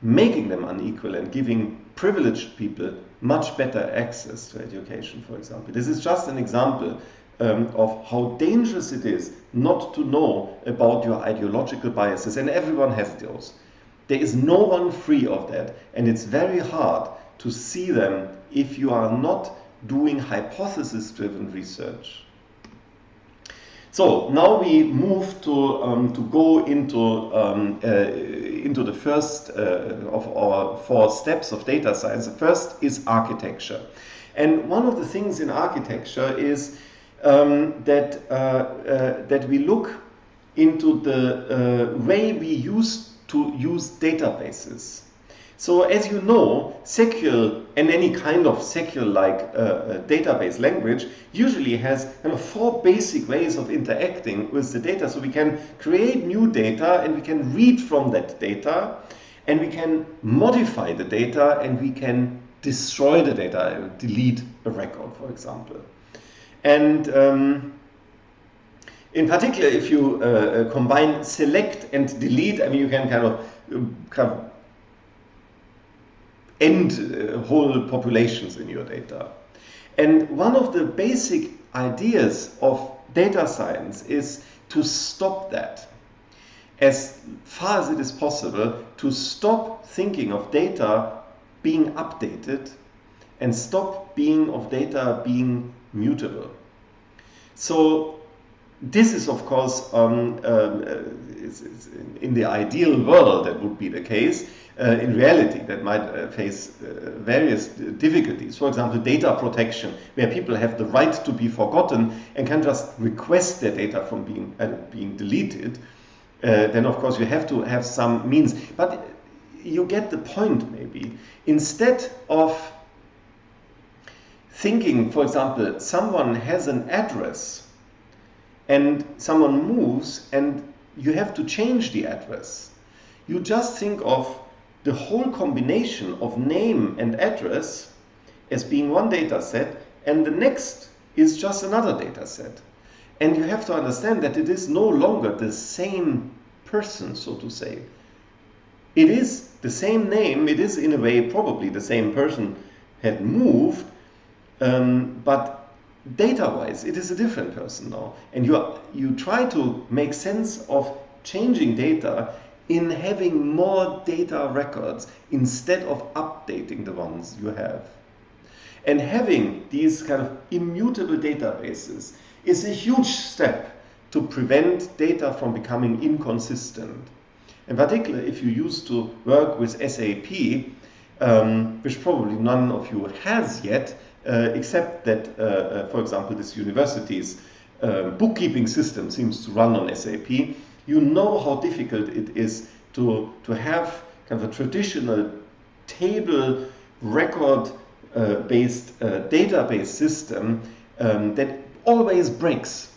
making them unequal and giving privileged people much better access to education, for example. This is just an example um, of how dangerous it is not to know about your ideological biases, and everyone has those. There is no one free of that, and it's very hard to see them if you are not doing hypothesis driven research. So now we move to, um, to go into, um, uh, into the first uh, of our four steps of data science. The first is architecture. And one of the things in architecture is um, that, uh, uh that we look into the uh, way we used to use databases. So as you know, SQL and any kind of SQL-like uh, uh, database language usually has kind of four basic ways of interacting with the data. So we can create new data and we can read from that data and we can modify the data and we can destroy the data, delete a record, for example. And um, in particular, if you uh, uh combine select and delete, I mean, you can kind of, uh, kind of end uh, whole populations in your data. And one of the basic ideas of data science is to stop that as far as it is possible to stop thinking of data being updated and stop being of data being mutable. So this is of course um, uh, in the ideal world that would be the case uh, in reality that might uh, face uh, various difficulties. For example, data protection, where people have the right to be forgotten and can just request their data from being, uh, being deleted. Uh, then, of course, you have to have some means. But you get the point, maybe. Instead of thinking, for example, someone has an address and someone moves and you have to change the address. You just think of the whole combination of name and address as being one data set and the next is just another data set. And you have to understand that it is no longer the same person, so to say. It is the same name, it is in a way probably the same person had moved, um, but data-wise it is a different person now. And you, are, you try to make sense of changing data in having more data records instead of updating the ones you have. And having these kind of immutable databases is a huge step to prevent data from becoming inconsistent. In particular, if you used to work with SAP, um, which probably none of you has yet, except that, uh, uh, for example, this university's bookkeeping system seems to run on SAP, you know how difficult it is to, to have kind of a traditional table record uh, based uh, database system um, that always breaks.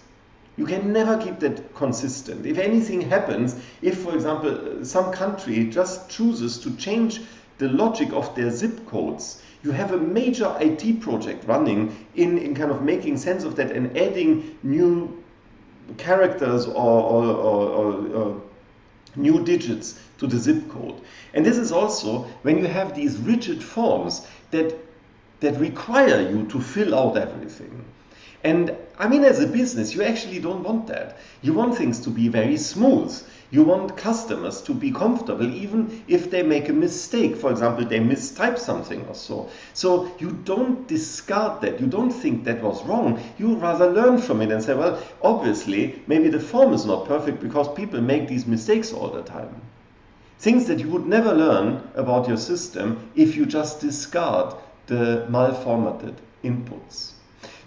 You can never keep that consistent. If anything happens, if, for example, some country just chooses to change the logic of their zip codes, you have a major IT project running in, in kind of making sense of that and adding new characters or, or, or, or new digits to the zip code. And this is also when you have these rigid forms that, that require you to fill out everything. And I mean, as a business, you actually don't want that. You want things to be very smooth. You want customers to be comfortable even if they make a mistake. For example, they mistype something or so. So you don't discard that. You don't think that was wrong. You rather learn from it and say, well, obviously, maybe the form is not perfect because people make these mistakes all the time. Things that you would never learn about your system if you just discard the malformatted inputs.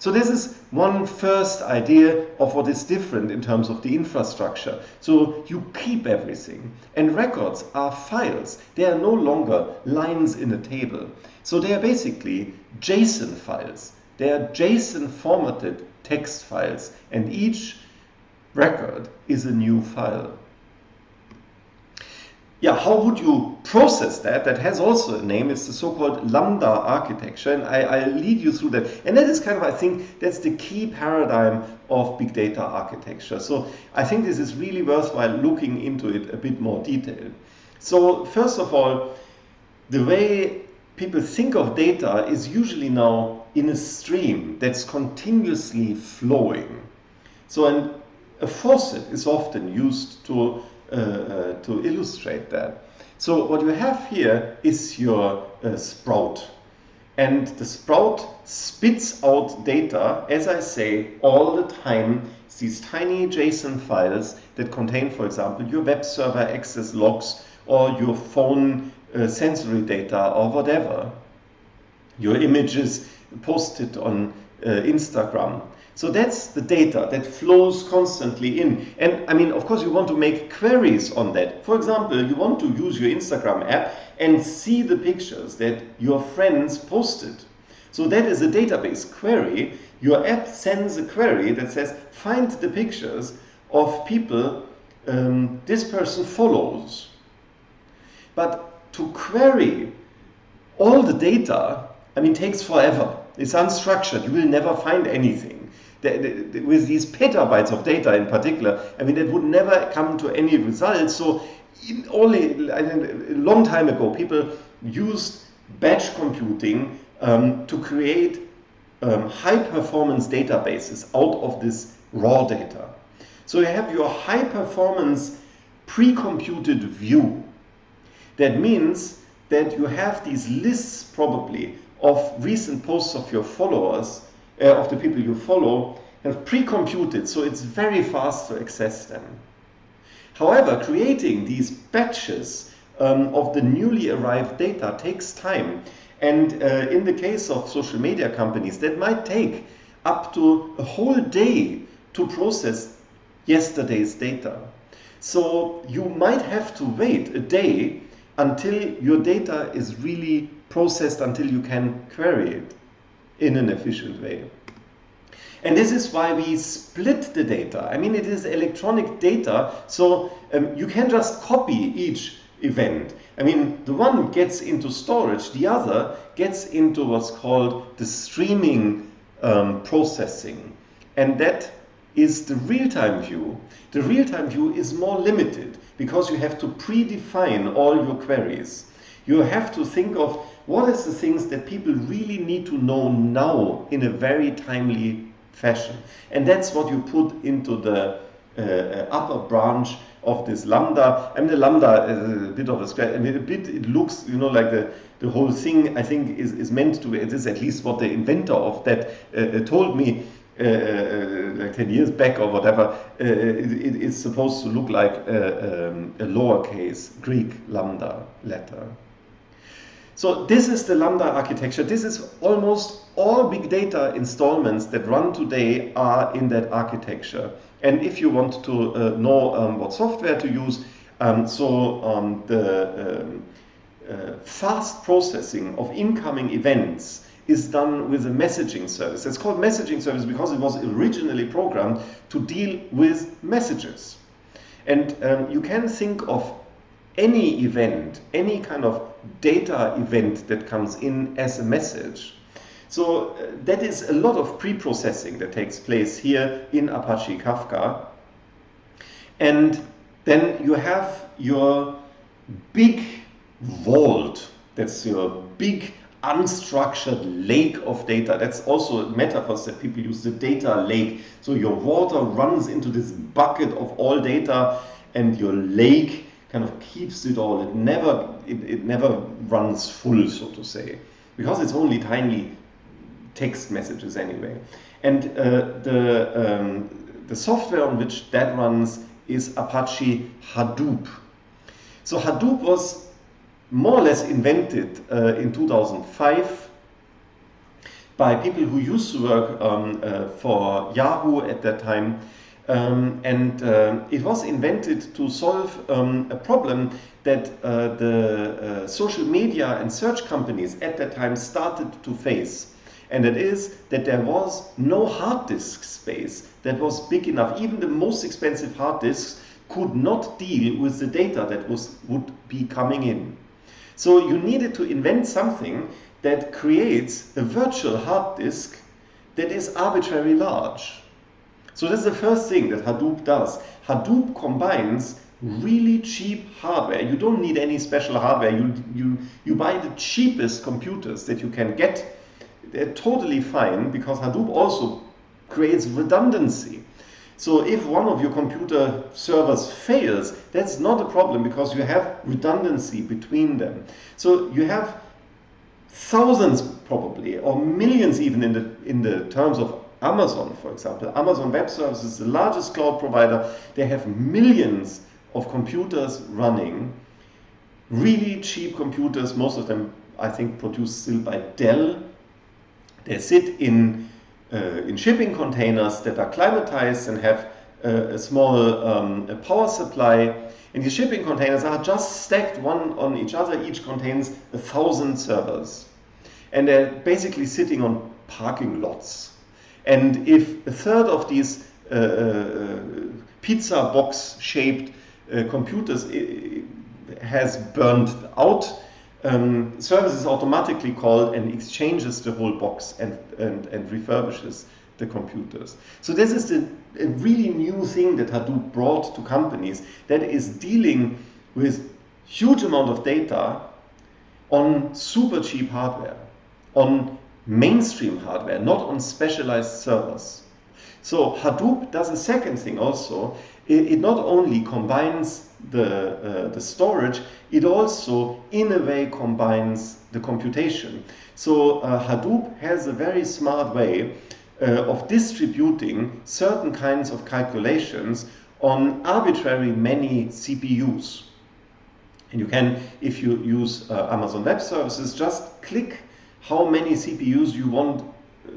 So this is one first idea of what is different in terms of the infrastructure. So you keep everything. And records are files. They are no longer lines in a table. So they are basically JSON files. They are JSON formatted text files. And each record is a new file yeah, how would you process that? That has also a name. It's the so-called Lambda architecture, and I, will lead you through that. And that is kind of, I think, that's the key paradigm of big data architecture. So I think this is really worthwhile looking into it a bit more detail. So first of all, the way people think of data is usually now in a stream that's continuously flowing. So an, a faucet is often used to to illustrate that. So what you have here is your uh, sprout. And the sprout spits out data, as I say, all the time. These tiny JSON files that contain, for example, your web server access logs or your phone uh, sensory data or whatever. Your images posted on uh, Instagram. So that's the data that flows constantly in. And I mean, of course, you want to make queries on that. For example, you want to use your Instagram app and see the pictures that your friends posted. So that is a database query. Your app sends a query that says, find the pictures of people um, this person follows. But to query all the data, I mean, takes forever. It's unstructured. You will never find anything with these petabytes of data in particular, I mean, that would never come to any results. So only I think, a long time ago, people used batch computing um, to create um, high performance databases out of this raw data. So you have your high performance pre-computed view. That means that you have these lists probably of recent posts of your followers uh, of the people you follow have pre-computed, so it's very fast to access them. However, creating these batches um, of the newly arrived data takes time. And uh, in the case of social media companies, that might take up to a whole day to process yesterday's data. So you might have to wait a day until your data is really processed, until you can query it in an efficient way. And this is why we split the data. I mean, it is electronic data, so um, you can just copy each event. I mean, the one gets into storage, the other gets into what's called the streaming um, processing. And that is the real-time view. The real-time view is more limited because you have to predefine all your queries. You have to think of what is the things that people really need to know now in a very timely fashion. And that's what you put into the uh, uh, upper branch of this lambda. I mean, the lambda is a bit of a scratch. Mean, a bit, it looks, you know, like the, the whole thing, I think, is, is meant to be, it is at least what the inventor of that uh, uh told me. uh, uh, like 10 years back or whatever, it, it's supposed to look like a, um, a lowercase Greek lambda letter. So this is the Lambda architecture. This is almost all big data installments that run today are in that architecture. And if you want to uh, know um, what software to use, um, so um, the um, uh, fast processing of incoming events is done with a messaging service. It's called messaging service because it was originally programmed to deal with messages. And um, you can think of any event, any kind of data event that comes in as a message. So uh, that is a lot of pre-processing that takes place here in Apache Kafka. And then you have your big vault, that's your big unstructured lake of data. That's also metaphors that people use, the data lake. So your water runs into this bucket of all data and your lake kind of keeps it all. It never, it, it never runs full, so to say, because it's only tiny text messages anyway. And uh, the, um, the software on which that runs is Apache Hadoop. So Hadoop was more or less invented uh, in 2005 by people who used to work um, uh, for Yahoo at that time um, and uh, it was invented to solve um, a problem that uh, the uh, social media and search companies at that time started to face. And it is that there was no hard disk space that was big enough. Even the most expensive hard disks could not deal with the data that was, would be coming in. So you needed to invent something that creates a virtual hard disk that is arbitrarily large. So this is the first thing that Hadoop does. Hadoop combines really cheap hardware. You don't need any special hardware. You, you, you buy the cheapest computers that you can get. They're totally fine because Hadoop also creates redundancy. So if one of your computer servers fails, that's not a problem because you have redundancy between them. So you have thousands probably or millions even in the in the terms of Amazon, for example. Amazon Web Services the largest cloud provider. They have millions of computers running, really cheap computers, most of them, I think, produced still by Dell. They sit in, uh, in shipping containers that are climatized and have uh, a small um, a power supply. And these shipping containers are just stacked one on each other. Each contains a thousand servers. And they're basically sitting on parking lots and if a third of these uh, uh pizza box shaped uh, computers uh, has burned out, um, service is automatically called and exchanges the whole box and, and, and refurbishes the computers. So this is a, a really new thing that Hadoop brought to companies that is dealing with huge amount of data on super cheap hardware, on mainstream hardware, not on specialized servers. So Hadoop does a second thing also. It, it not only combines the, uh, the storage, it also in a way combines the computation. So uh, Hadoop has a very smart way uh, of distributing certain kinds of calculations on arbitrary many CPUs. And you can, if you use uh, Amazon Web Services, just click how many CPUs you want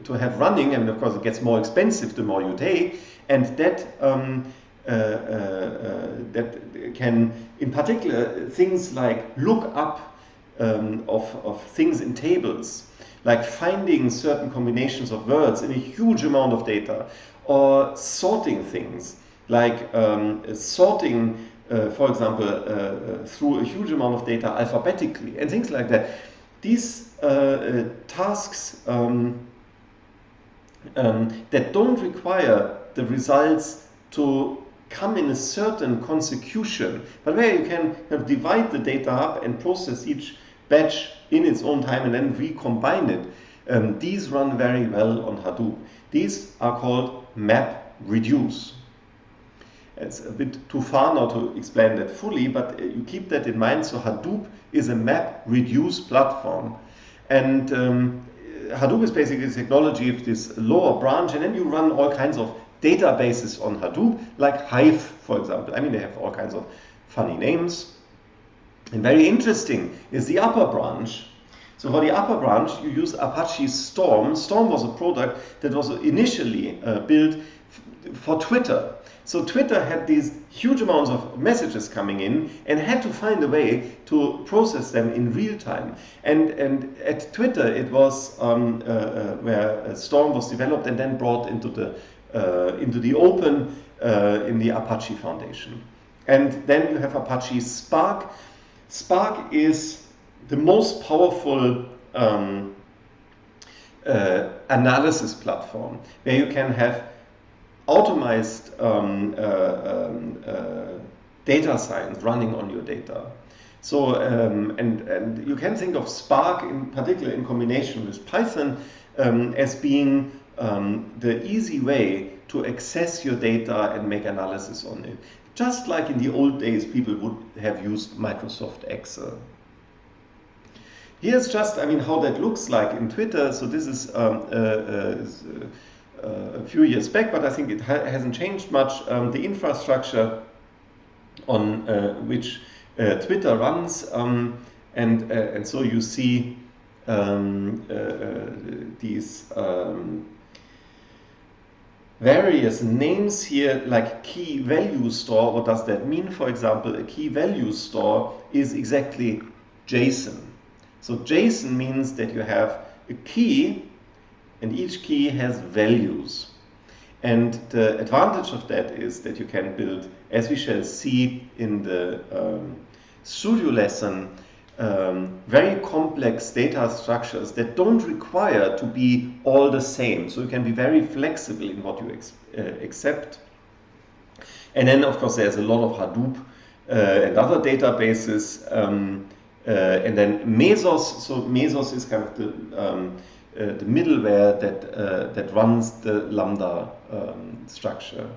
to have running, and of course it gets more expensive the more you take, and that um, uh, uh, uh, that can, in particular, things like look up um, of, of things in tables, like finding certain combinations of words in a huge amount of data, or sorting things, like um, sorting, uh, for example, uh, uh, through a huge amount of data alphabetically, and things like that. These tasks um, um, that don't require the results to come in a certain consecution, but where you can divide the data up and process each batch in its own time and then recombine it. Um, these run very well on Hadoop. These are called map reduce. It's a bit too far now to explain that fully, but uh, you keep that in mind. So Hadoop is a map reduce platform. And um, Hadoop is basically the technology of this lower branch, and then you run all kinds of databases on Hadoop, like Hive, for example. I mean, they have all kinds of funny names. And very interesting is the upper branch. So for the upper branch, you use Apache Storm. Storm was a product that was initially uh, built for Twitter. So Twitter had these huge amounts of messages coming in and had to find a way to process them in real time. And, and at Twitter, it was um, uh, uh, where Storm was developed and then brought into the, uh, into the open uh, in the Apache Foundation. And then you have Apache Spark. Spark is the most powerful um, uh, analysis platform where you can have automized um, uh, um, uh, data science running on your data. So, um, and, and you can think of Spark in particular in combination with Python um, as being um, the easy way to access your data and make analysis on it. Just like in the old days, people would have used Microsoft Excel. Here's just, I mean, how that looks like in Twitter. So this is, um, uh, uh, a few years back, but I think it ha hasn't changed much. Um, the infrastructure on uh, which uh, Twitter runs, um, and and so you see um, these um, various names here like key value store. What does that mean? For example, a key value store is exactly JSON. So JSON means that you have a key and each key has values. And the advantage of that is that you can build, as we shall see in the um, studio lesson, um, very complex data structures that don't require to be all the same. So you can be very flexible in what you uh, accept. And then, of course, there's a lot of Hadoop uh, and other databases. Um, uh, and then Mesos, so Mesos is kind of the um, the middleware that, uh, that runs the Lambda um, structure.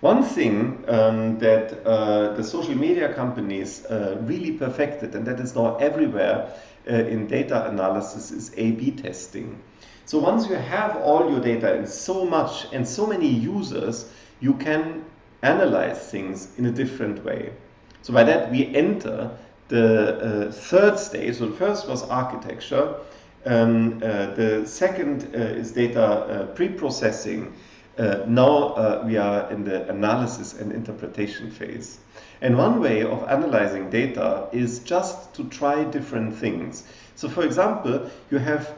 One thing um, that uh, the social media companies uh, really perfected, and that is now everywhere uh, in data analysis, is A-B testing. So once you have all your data and so much and so many users, you can analyze things in a different way. So by that we enter the uh, third stage, so the first was architecture, um, uh, the second uh, is data pre-processing. Uh, now uh, we are in the analysis and interpretation phase. And one way of analyzing data is just to try different things. So for example, you have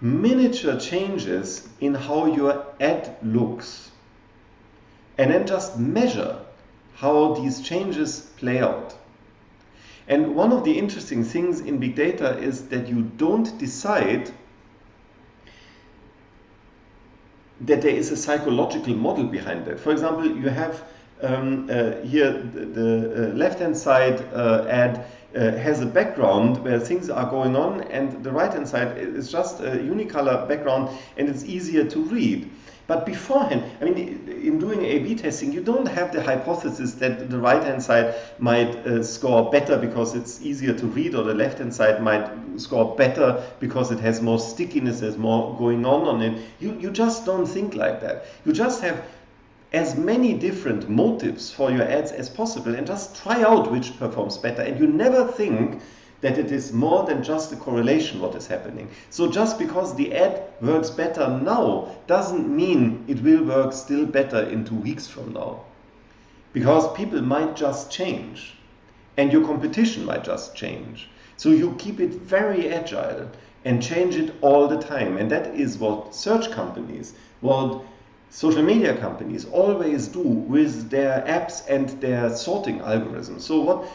miniature changes in how your ad looks. And then just measure how these changes play out. And one of the interesting things in big data is that you don't decide that there is a psychological model behind that. For example, you have um, uh, here the, the uh, left-hand side uh, ad uh, has a background where things are going on and the right-hand side is just a unicolor background and it's easier to read. But beforehand, I mean, in doing A-B testing, you don't have the hypothesis that the right-hand side might uh, score better because it's easier to read, or the left-hand side might score better because it has more stickiness, there's more going on on it. You, you just don't think like that. You just have as many different motives for your ads as possible and just try out which performs better. And you never think that it is more than just a correlation what is happening. So just because the ad works better now doesn't mean it will work still better in two weeks from now. Because people might just change and your competition might just change. So you keep it very agile and change it all the time. And that is what search companies, what social media companies always do with their apps and their sorting algorithms. So what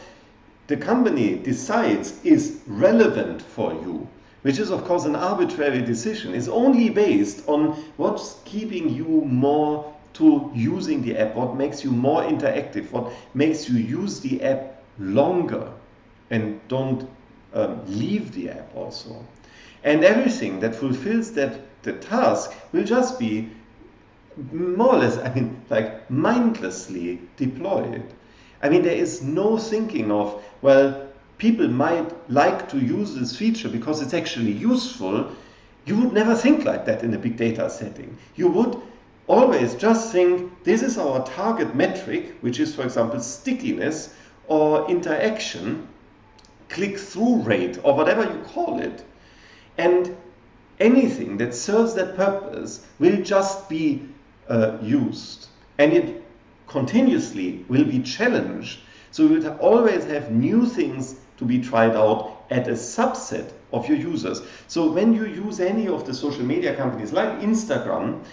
the company decides is relevant for you, which is of course an arbitrary decision, is only based on what's keeping you more to using the app, what makes you more interactive, what makes you use the app longer and don't um, leave the app also. And everything that fulfills that the task will just be more or less, I mean, like mindlessly deployed. I mean, there is no thinking of, well, people might like to use this feature because it's actually useful, you would never think like that in a big data setting. You would always just think this is our target metric, which is, for example, stickiness or interaction, click through rate, or whatever you call it. And anything that serves that purpose will just be uh, used. And it continuously will be challenged. So you will always have new things to be tried out at a subset of your users. So when you use any of the social media companies like Instagram,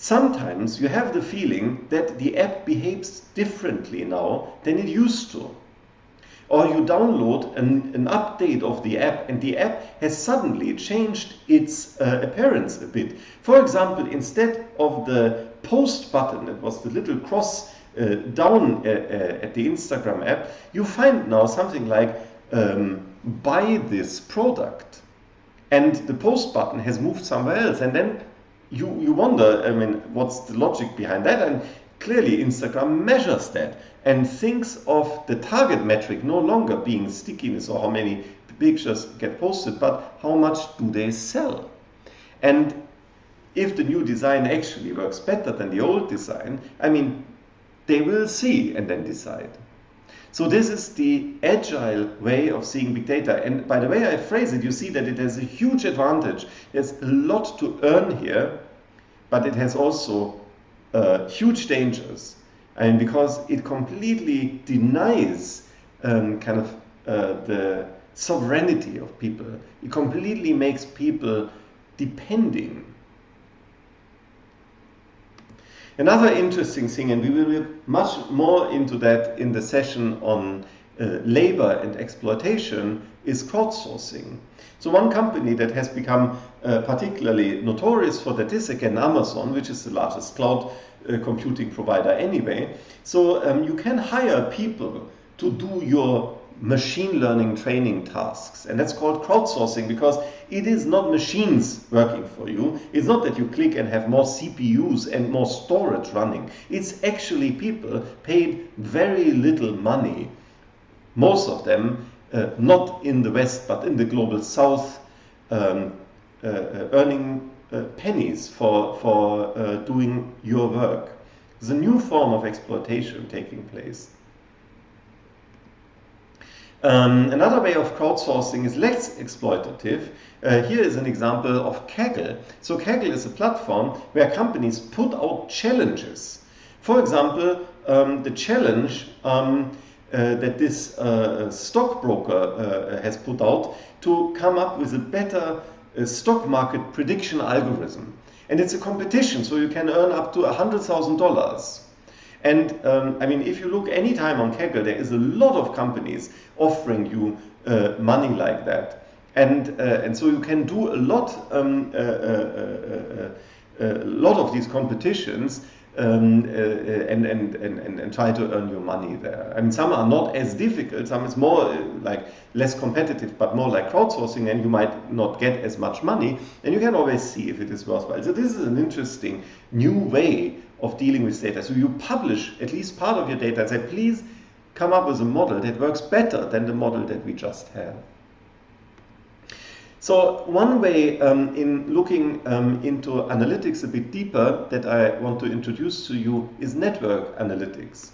Sometimes you have the feeling that the app behaves differently now than it used to. Or you download an, an update of the app and the app has suddenly changed its uh, appearance a bit. For example, instead of the post button, it was the little cross uh, down uh, uh at the Instagram app, you find now something like um, buy this product. And the post button has moved somewhere else. And then you, you wonder, I mean, what's the logic behind that? And clearly Instagram measures that and thinks of the target metric no longer being stickiness or how many pictures get posted, but how much do they sell? And if the new design actually works better than the old design, I mean, they will see and then decide. So this is the agile way of seeing big data. And by the way I phrase it, you see that it has a huge advantage. There's a lot to earn here, but it has also uh, huge dangers. And because it completely denies um, kind of uh, the sovereignty of people, it completely makes people depending Another interesting thing, and we will look much more into that in the session on uh, labor and exploitation, is crowdsourcing. So one company that has become uh, particularly notorious for that is again Amazon, which is the largest cloud uh, computing provider anyway. So um, you can hire people to do your machine learning training tasks. And that's called crowdsourcing because it is not machines working for you. It's not that you click and have more CPUs and more storage running. It's actually people paid very little money, most of them uh, not in the West but in the global South, um, uh, uh earning uh, pennies for, for uh, doing your work. There's a new form of exploitation taking place. Um, another way of crowdsourcing is less exploitative. Uh, here is an example of Kaggle. So Kaggle is a platform where companies put out challenges. For example, um, the challenge um, uh, that this uh, stockbroker uh, has put out to come up with a better uh, stock market prediction algorithm. And it's a competition, so you can earn up to $100,000. And um, I mean, if you look anytime on Kaggle, there is a lot of companies offering you uh, money like that. And, uh, and so you can do a lot, um, uh, uh, uh, a lot of these competitions um, and, and, and, and try to earn your money there. I mean, some are not as difficult, some is more like less competitive, but more like crowdsourcing, and you might not get as much money, and you can always see if it is worthwhile. So this is an interesting new way of dealing with data. So you publish at least part of your data and say, please come up with a model that works better than the model that we just have. So one way um, in looking um, into analytics a bit deeper that I want to introduce to you is network analytics.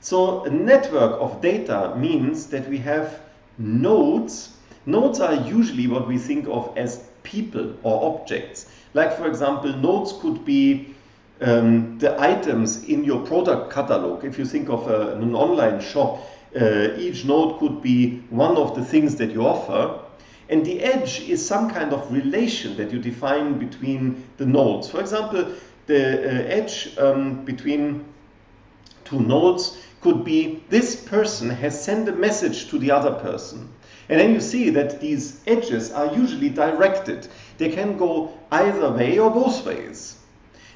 So a network of data means that we have nodes. Nodes are usually what we think of as people or objects. Like for example, nodes could be um, the items in your product catalog. If you think of a, an online shop, uh, each node could be one of the things that you offer. And the edge is some kind of relation that you define between the nodes. For example, the uh, edge um, between two nodes could be this person has sent a message to the other person. And then you see that these edges are usually directed. They can go either way or both ways.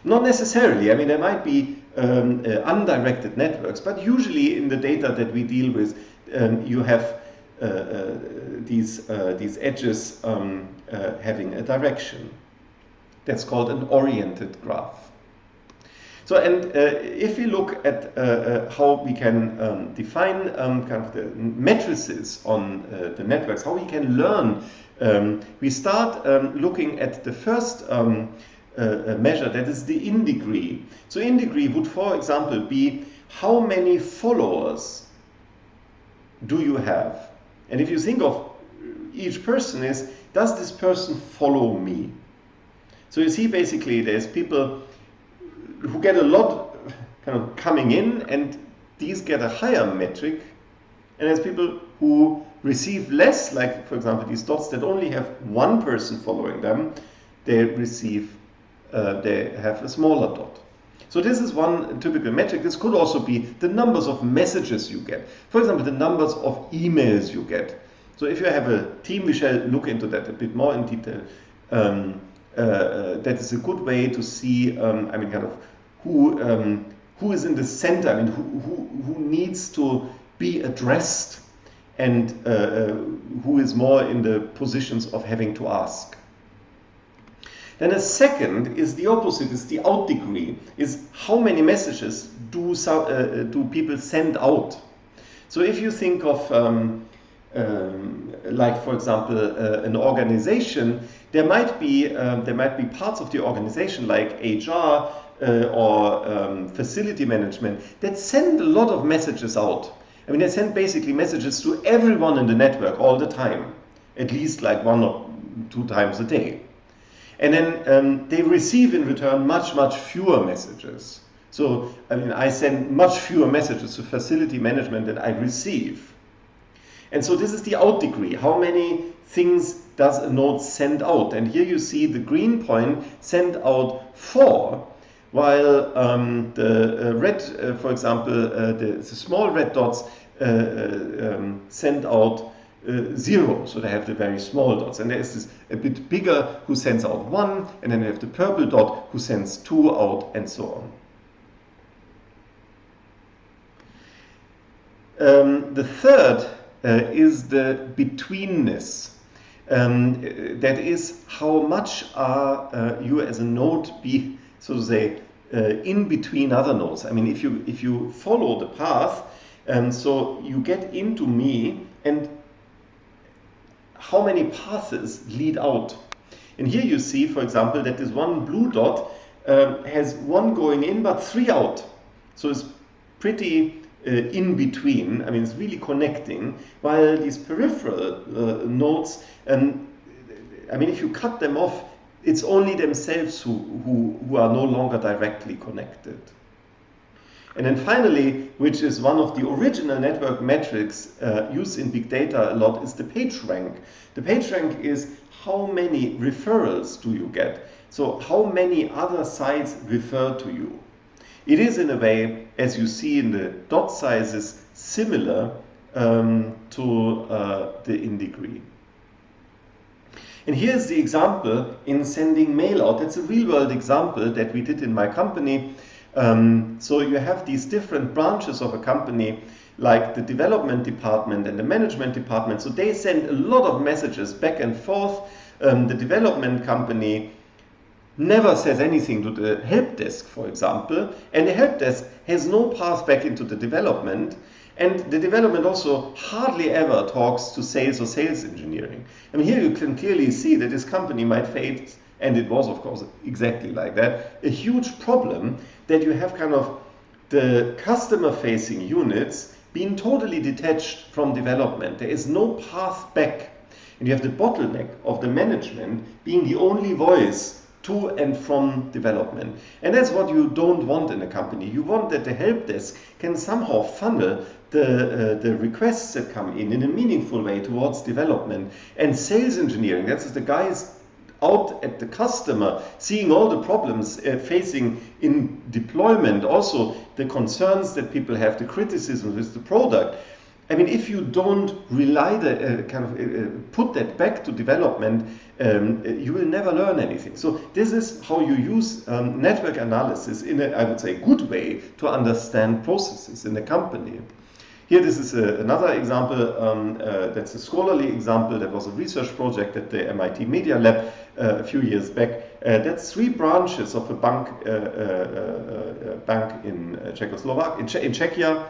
Not necessarily. I mean, there might be um, uh, undirected networks, but usually in the data that we deal with, um, you have uh, uh, these, uh, these edges um, uh, having a direction. That's called an oriented graph. So, and uh, if we look at how we can um, define um, kind of the matrices on the networks, how we can learn, um, we start looking at the first uh, measure, that is the in degree. So, in degree would, for example, be how many followers do you have? And if you think of each person is, does this person follow me? So you see basically there's people who get a lot kind of coming in and these get a higher metric and there's people who receive less like for example these dots that only have one person following them they receive uh, they have a smaller dot. So this is one typical metric. This could also be the numbers of messages you get. For example the numbers of emails you get. So if you have a team we shall look into that a bit more in detail. Um, uh, uh, that is a good way to see um, I mean kind of who um, who is in the center, I mean, who, who, who needs to be addressed and uh, uh, who is more in the positions of having to ask. Then a second is the opposite, is the out degree, is how many messages do, uh, do people send out. So if you think of, um, um, like for example, uh, an organization, there might be um, there might be parts of the organization like HR uh, or um, facility management that send a lot of messages out. I mean, they send basically messages to everyone in the network all the time, at least like one or two times a day. And then um, they receive in return much, much fewer messages. So, I mean, I send much fewer messages to facility management than I receive. And so this is the out degree. How many things does a node send out? And here you see the green point send out four, while um, the uh, red, uh, for example, uh, the, the, small red dots uh, uh, um, send out uh, zero, so they have the very small dots. And there is this a bit bigger who sends out one, and then you have the purple dot who sends two out, and so on. Um, the third is the betweenness. Um, that is how much are you as a node be so to say, uh, in between other nodes. I mean, if you if you follow the path, um, so you get into me, and how many paths lead out? And here you see, for example, that this one blue dot um, has one going in but three out. So it's pretty uh, in between. I mean, it's really connecting. While these peripheral uh, nodes, um, I mean, if you cut them off, it's only themselves who, who, who are no longer directly connected. And then finally, which is one of the original network metrics uh, used in big data a lot, is the page rank. The page rank is how many referrals do you get? So how many other sites refer to you? It is in a way, as you see in the dot sizes, similar um, to uh, the in degree. And here's the example in sending mail out. That's a real world example that we did in my company. Um, so you have these different branches of a company like the development department and the management department. So they send a lot of messages back and forth. Um, the development company never says anything to the help desk, for example, and the help desk has no path back into the development. And the development also hardly ever talks to sales or sales engineering. I mean, here you can clearly see that this company might face, and it was, of course, exactly like that, a huge problem that you have kind of the customer facing units being totally detached from development. There is no path back. And you have the bottleneck of the management being the only voice to and from development. And that's what you don't want in a company. You want that the help desk can somehow funnel the, uh, the requests that come in in a meaningful way towards development. And sales engineering, that's the guys out at the customer, seeing all the problems uh, facing in deployment, also the concerns that people have, the criticism with the product. I mean, if you don't rely the uh, kind of uh, uh put that back to development, um, you will never learn anything. So this is how you use um, network analysis in a, I would say, good way to understand processes in a company. Here, this is a, another example. Um, uh, that's a scholarly example. That was a research project at the MIT Media Lab uh, a few years back. Uh, that's three branches of a bank, uh, uh, bank in Czechoslovakia, in, che in Czechia,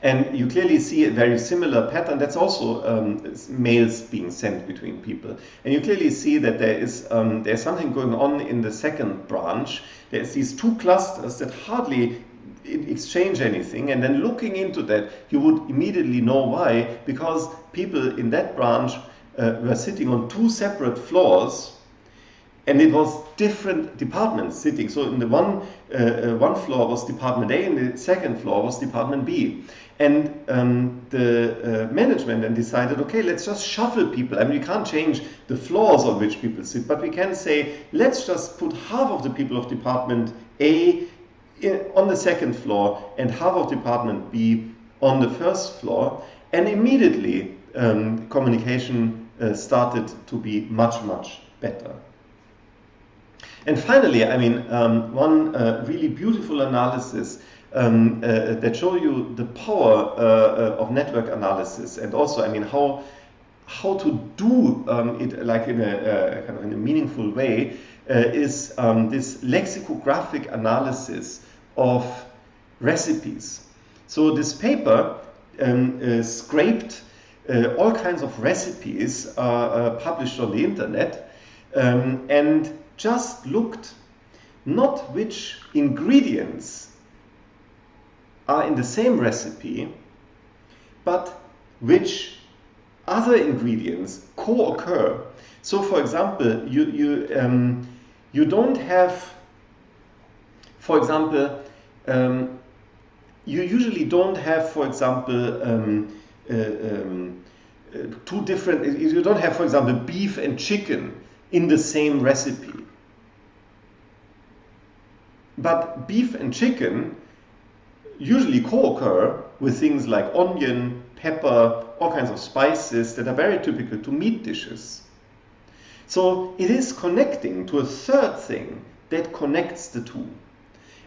and you clearly see a very similar pattern. That's also um, mails being sent between people. And you clearly see that there is um, there's something going on in the second branch. There's these two clusters that hardly exchange anything. And then looking into that, you would immediately know why. Because people in that branch uh, were sitting on two separate floors and it was different departments sitting. So in the one uh, uh, one floor was Department A, and the second floor was Department B. And um, the uh, management then decided, okay, let's just shuffle people. I mean, we can't change the floors on which people sit, but we can say, let's just put half of the people of Department A in, on the second floor and half of Department B on the first floor. And immediately, um, communication uh, started to be much, much better. And finally, I mean, um, one uh, really beautiful analysis um, uh, that show you the power uh, uh, of network analysis and also, I mean, how how to do um, it like in a uh, kind of in a meaningful way is um, this lexicographic analysis of recipes. So this paper um, scraped all kinds of recipes published on the internet um, and just looked not which ingredients are in the same recipe, but which other ingredients co-occur. So, for example, you you um, you don't have, for example, um, you usually don't have, for example, um, uh, um, uh, two different. You don't have, for example, beef and chicken in the same recipe. But beef and chicken usually co-occur with things like onion, pepper, all kinds of spices that are very typical to meat dishes. So it is connecting to a third thing that connects the two.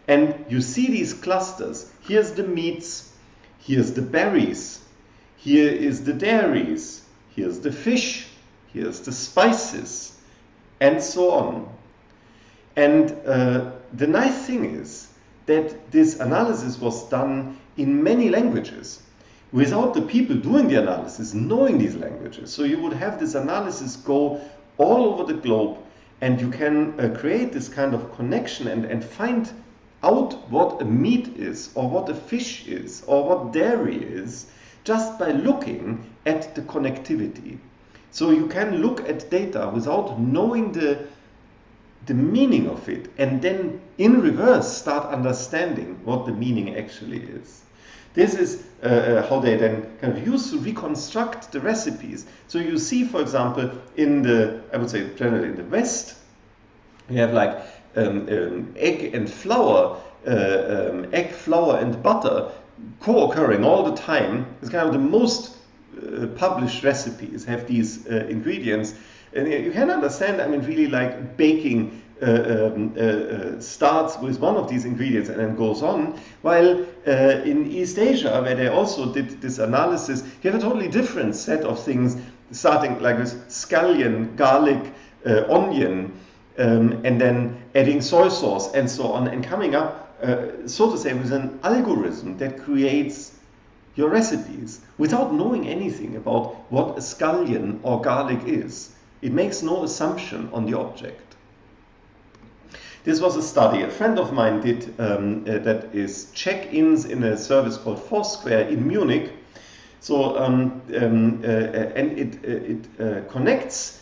And you see these clusters. Here's the meats, here's the berries, here is the dairies, here's the fish, here's the spices, and so on. And uh, the nice thing is that this analysis was done in many languages without the people doing the analysis knowing these languages. So you would have this analysis go all over the globe and you can uh, create this kind of connection and, and find out what a meat is or what a fish is or what dairy is just by looking at the connectivity. So you can look at data without knowing the the meaning of it and then in reverse start understanding what the meaning actually is. This is uh, uh, how they then kind of use to reconstruct the recipes. So you see, for example, in the, I would say generally in the West, you have like egg and flour, uh, um, egg, flour and butter co-occurring all the time. It's kind of the most uh, published recipes have these uh, ingredients and you can understand, I mean, really like baking uh, um, uh, uh, starts with one of these ingredients and then goes on, while in East Asia, where they also did this analysis, you have a totally different set of things, starting like with scallion, garlic, onion, um, and then adding soy sauce and so on, and coming up, uh, so to say, with an algorithm that creates your recipes without knowing anything about what a scallion or garlic is. It makes no assumption on the object. This was a study a friend of mine did um, uh, that is check-ins in a service called Foursquare in Munich. So, um, um, uh, and it, uh, it uh, connects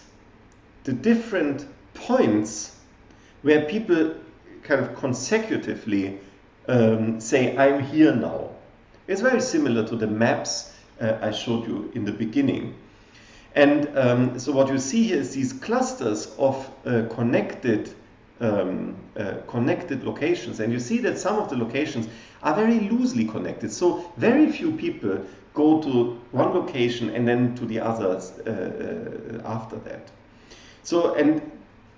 the different points where people kind of consecutively um, say, I'm here now. It's very similar to the maps uh, I showed you in the beginning. And um, so what you see here is these clusters of uh, connected um, uh, connected locations. And you see that some of the locations are very loosely connected. So very few people go to one location and then to the others uh, uh after that. So, and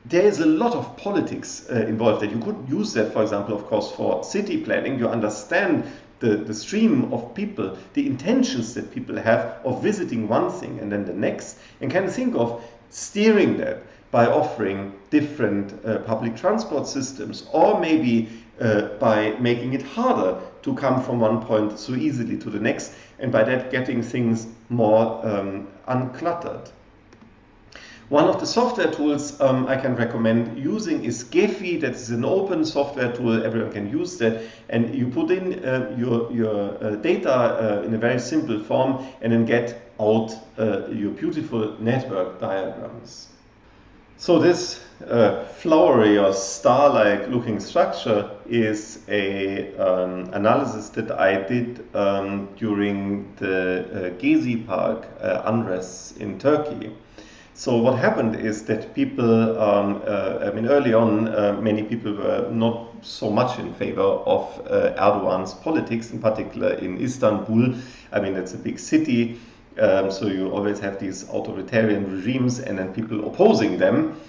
there is a lot of politics uh, involved that you could use that, for example, of course, for city planning. You understand the, the stream of people, the intentions that people have of visiting one thing and then the next, and can think of steering that by offering different uh, public transport systems or maybe uh, by making it harder to come from one point so easily to the next and by that getting things more um, uncluttered. One of the software tools um, I can recommend using is Gephi. That is an open software tool. Everyone can use that. And you put in uh, your, your uh, data uh, in a very simple form and then get out uh, your beautiful network diagrams. So this uh, flowery or star-like looking structure is a um, analysis that I did um, during the uh, Gezi Park uh, unrest in Turkey. So what happened is that people, um, uh, I mean, early on, uh, many people were not so much in favor of uh, Erdogan's politics, in particular in Istanbul. I mean, it's a big city, um, so you always have these authoritarian regimes and then people opposing them.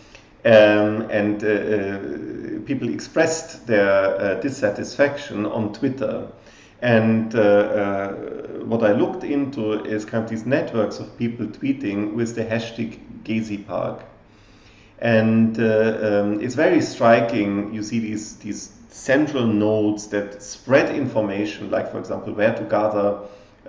Um, and uh, uh, people expressed their uh, dissatisfaction on Twitter. And uh, uh, what I looked into is kind of these networks of people tweeting with the hashtag Gezi Park. And uh, um, it's very striking. You see these, these central nodes that spread information, like, for example, where to gather,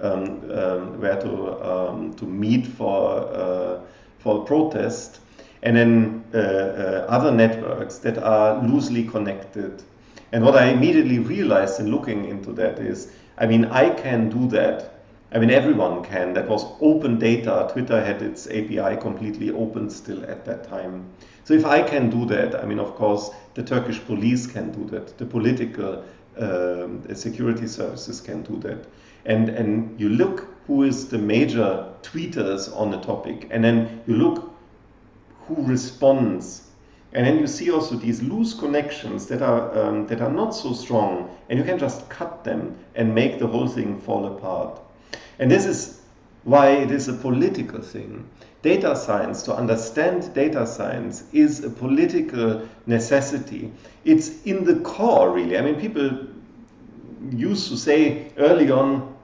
um, um, where to, um, to meet for, uh, for a protest, and then uh, uh, other networks that are loosely connected and what I immediately realized in looking into that is, I mean, I can do that. I mean, everyone can. That was open data. Twitter had its API completely open still at that time. So if I can do that, I mean, of course, the Turkish police can do that. The political um, security services can do that. And, and you look who is the major tweeters on the topic, and then you look who responds and then you see also these loose connections that are, um, that are not so strong, and you can just cut them and make the whole thing fall apart. And this is why it is a political thing. Data science, to understand data science, is a political necessity. It's in the core, really. I mean, people used to say early on,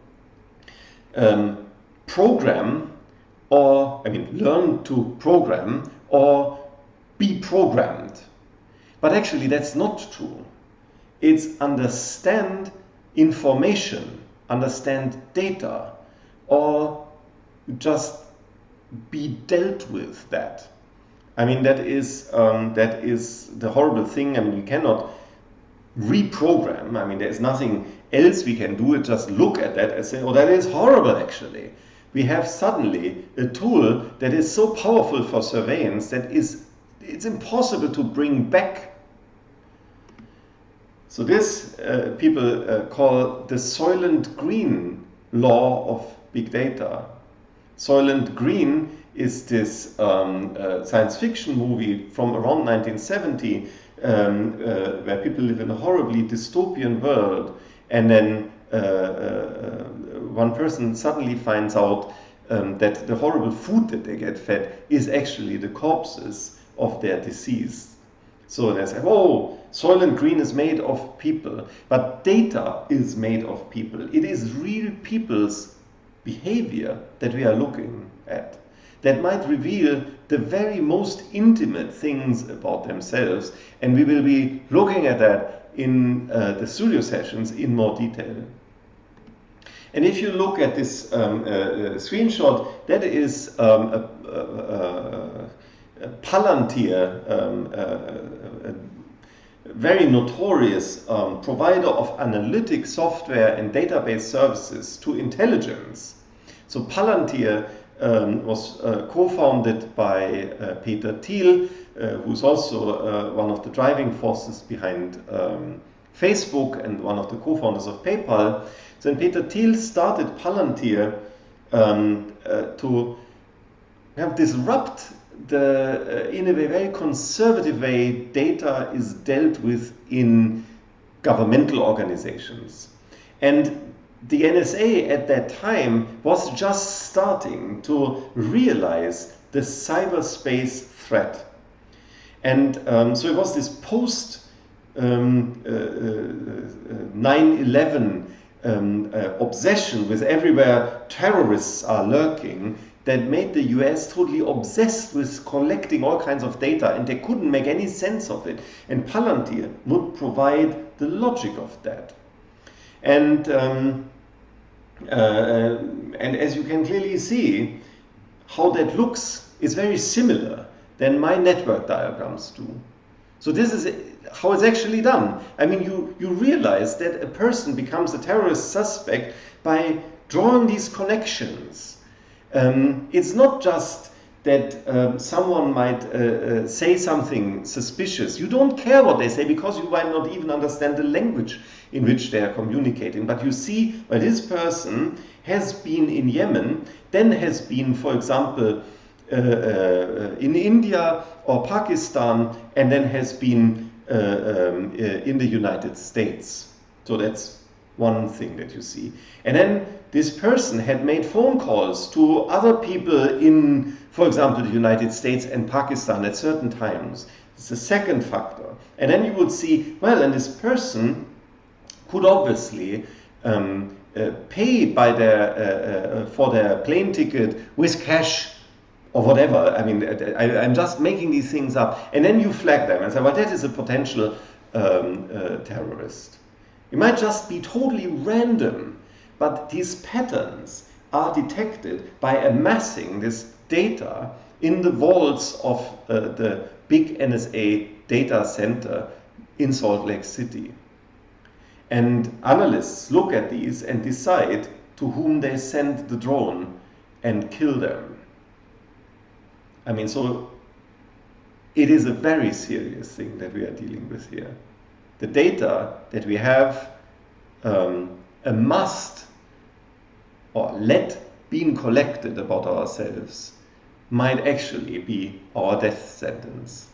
um, program, or, I mean, learn to program, or be programmed. But actually, that's not true. It's understand information, understand data, or just be dealt with that. I mean, that is um, that is the horrible thing. I mean, you cannot reprogram. I mean, there's nothing else we can do. It just look at that and say, "Oh, that is horrible." Actually, we have suddenly a tool that is so powerful for surveillance that is it's impossible to bring back. So this uh, people uh, call the Soylent Green law of big data. Soylent Green is this um, uh, science fiction movie from around 1970 um, uh, where people live in a horribly dystopian world and then uh, uh, one person suddenly finds out um, that the horrible food that they get fed is actually the corpses of their disease. So they say, oh, Soylent Green is made of people, but data is made of people. It is real people's behavior that we are looking at that might reveal the very most intimate things about themselves. And we will be looking at that in uh, the studio sessions in more detail. And if you look at this um, uh, uh screenshot, that is um, a, a, a, Palantir, um, uh, a very notorious um, provider of analytic software and database services to intelligence. So Palantir um, was uh, co-founded by uh, Peter Thiel, uh, who's also uh, one of the driving forces behind um, Facebook and one of the co-founders of PayPal. So Peter Thiel started Palantir um, uh, to have disrupt the, uh, in a very conservative way, data is dealt with in governmental organizations. And the NSA at that time was just starting to realize the cyberspace threat. And um, so it was this post um, uh, uh, 9 11 um, uh, obsession with everywhere terrorists are lurking that made the US totally obsessed with collecting all kinds of data and they couldn't make any sense of it. And Palantir would provide the logic of that. And, um, uh, and as you can clearly see, how that looks is very similar than my network diagrams do. So this is how it's actually done. I mean, you, you realize that a person becomes a terrorist suspect by drawing these connections. Um, it's not just that um, someone might uh, uh, say something suspicious. You don't care what they say because you might not even understand the language in which they are communicating. But you see, well, this person has been in Yemen, then has been, for example, uh, uh, in India or Pakistan, and then has been uh, um, in the United States. So that's one thing that you see. And then this person had made phone calls to other people in, for example, the United States and Pakistan at certain times. It's the second factor. And then you would see, well, and this person could obviously um, uh, pay by their, uh, uh, for their plane ticket with cash or whatever. I mean, I, am just making these things up. And then you flag them and say, well, that is a potential um, uh, terrorist. It might just be totally random, but these patterns are detected by amassing this data in the vaults of uh, the big NSA data center in Salt Lake City. And analysts look at these and decide to whom they send the drone and kill them. I mean, so it is a very serious thing that we are dealing with here. The data that we have um, amassed or let being collected about ourselves might actually be our death sentence.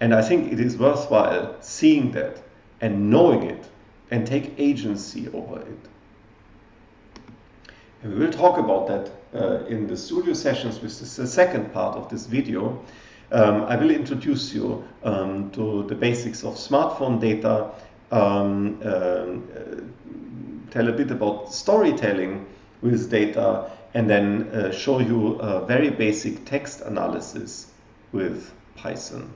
And I think it is worthwhile seeing that and knowing it and take agency over it. And we will talk about that uh, in the studio sessions, which is the second part of this video. Um, I will introduce you um, to the basics of smartphone data, um, um uh, tell a bit about storytelling with data, and then uh, show you a very basic text analysis with Python.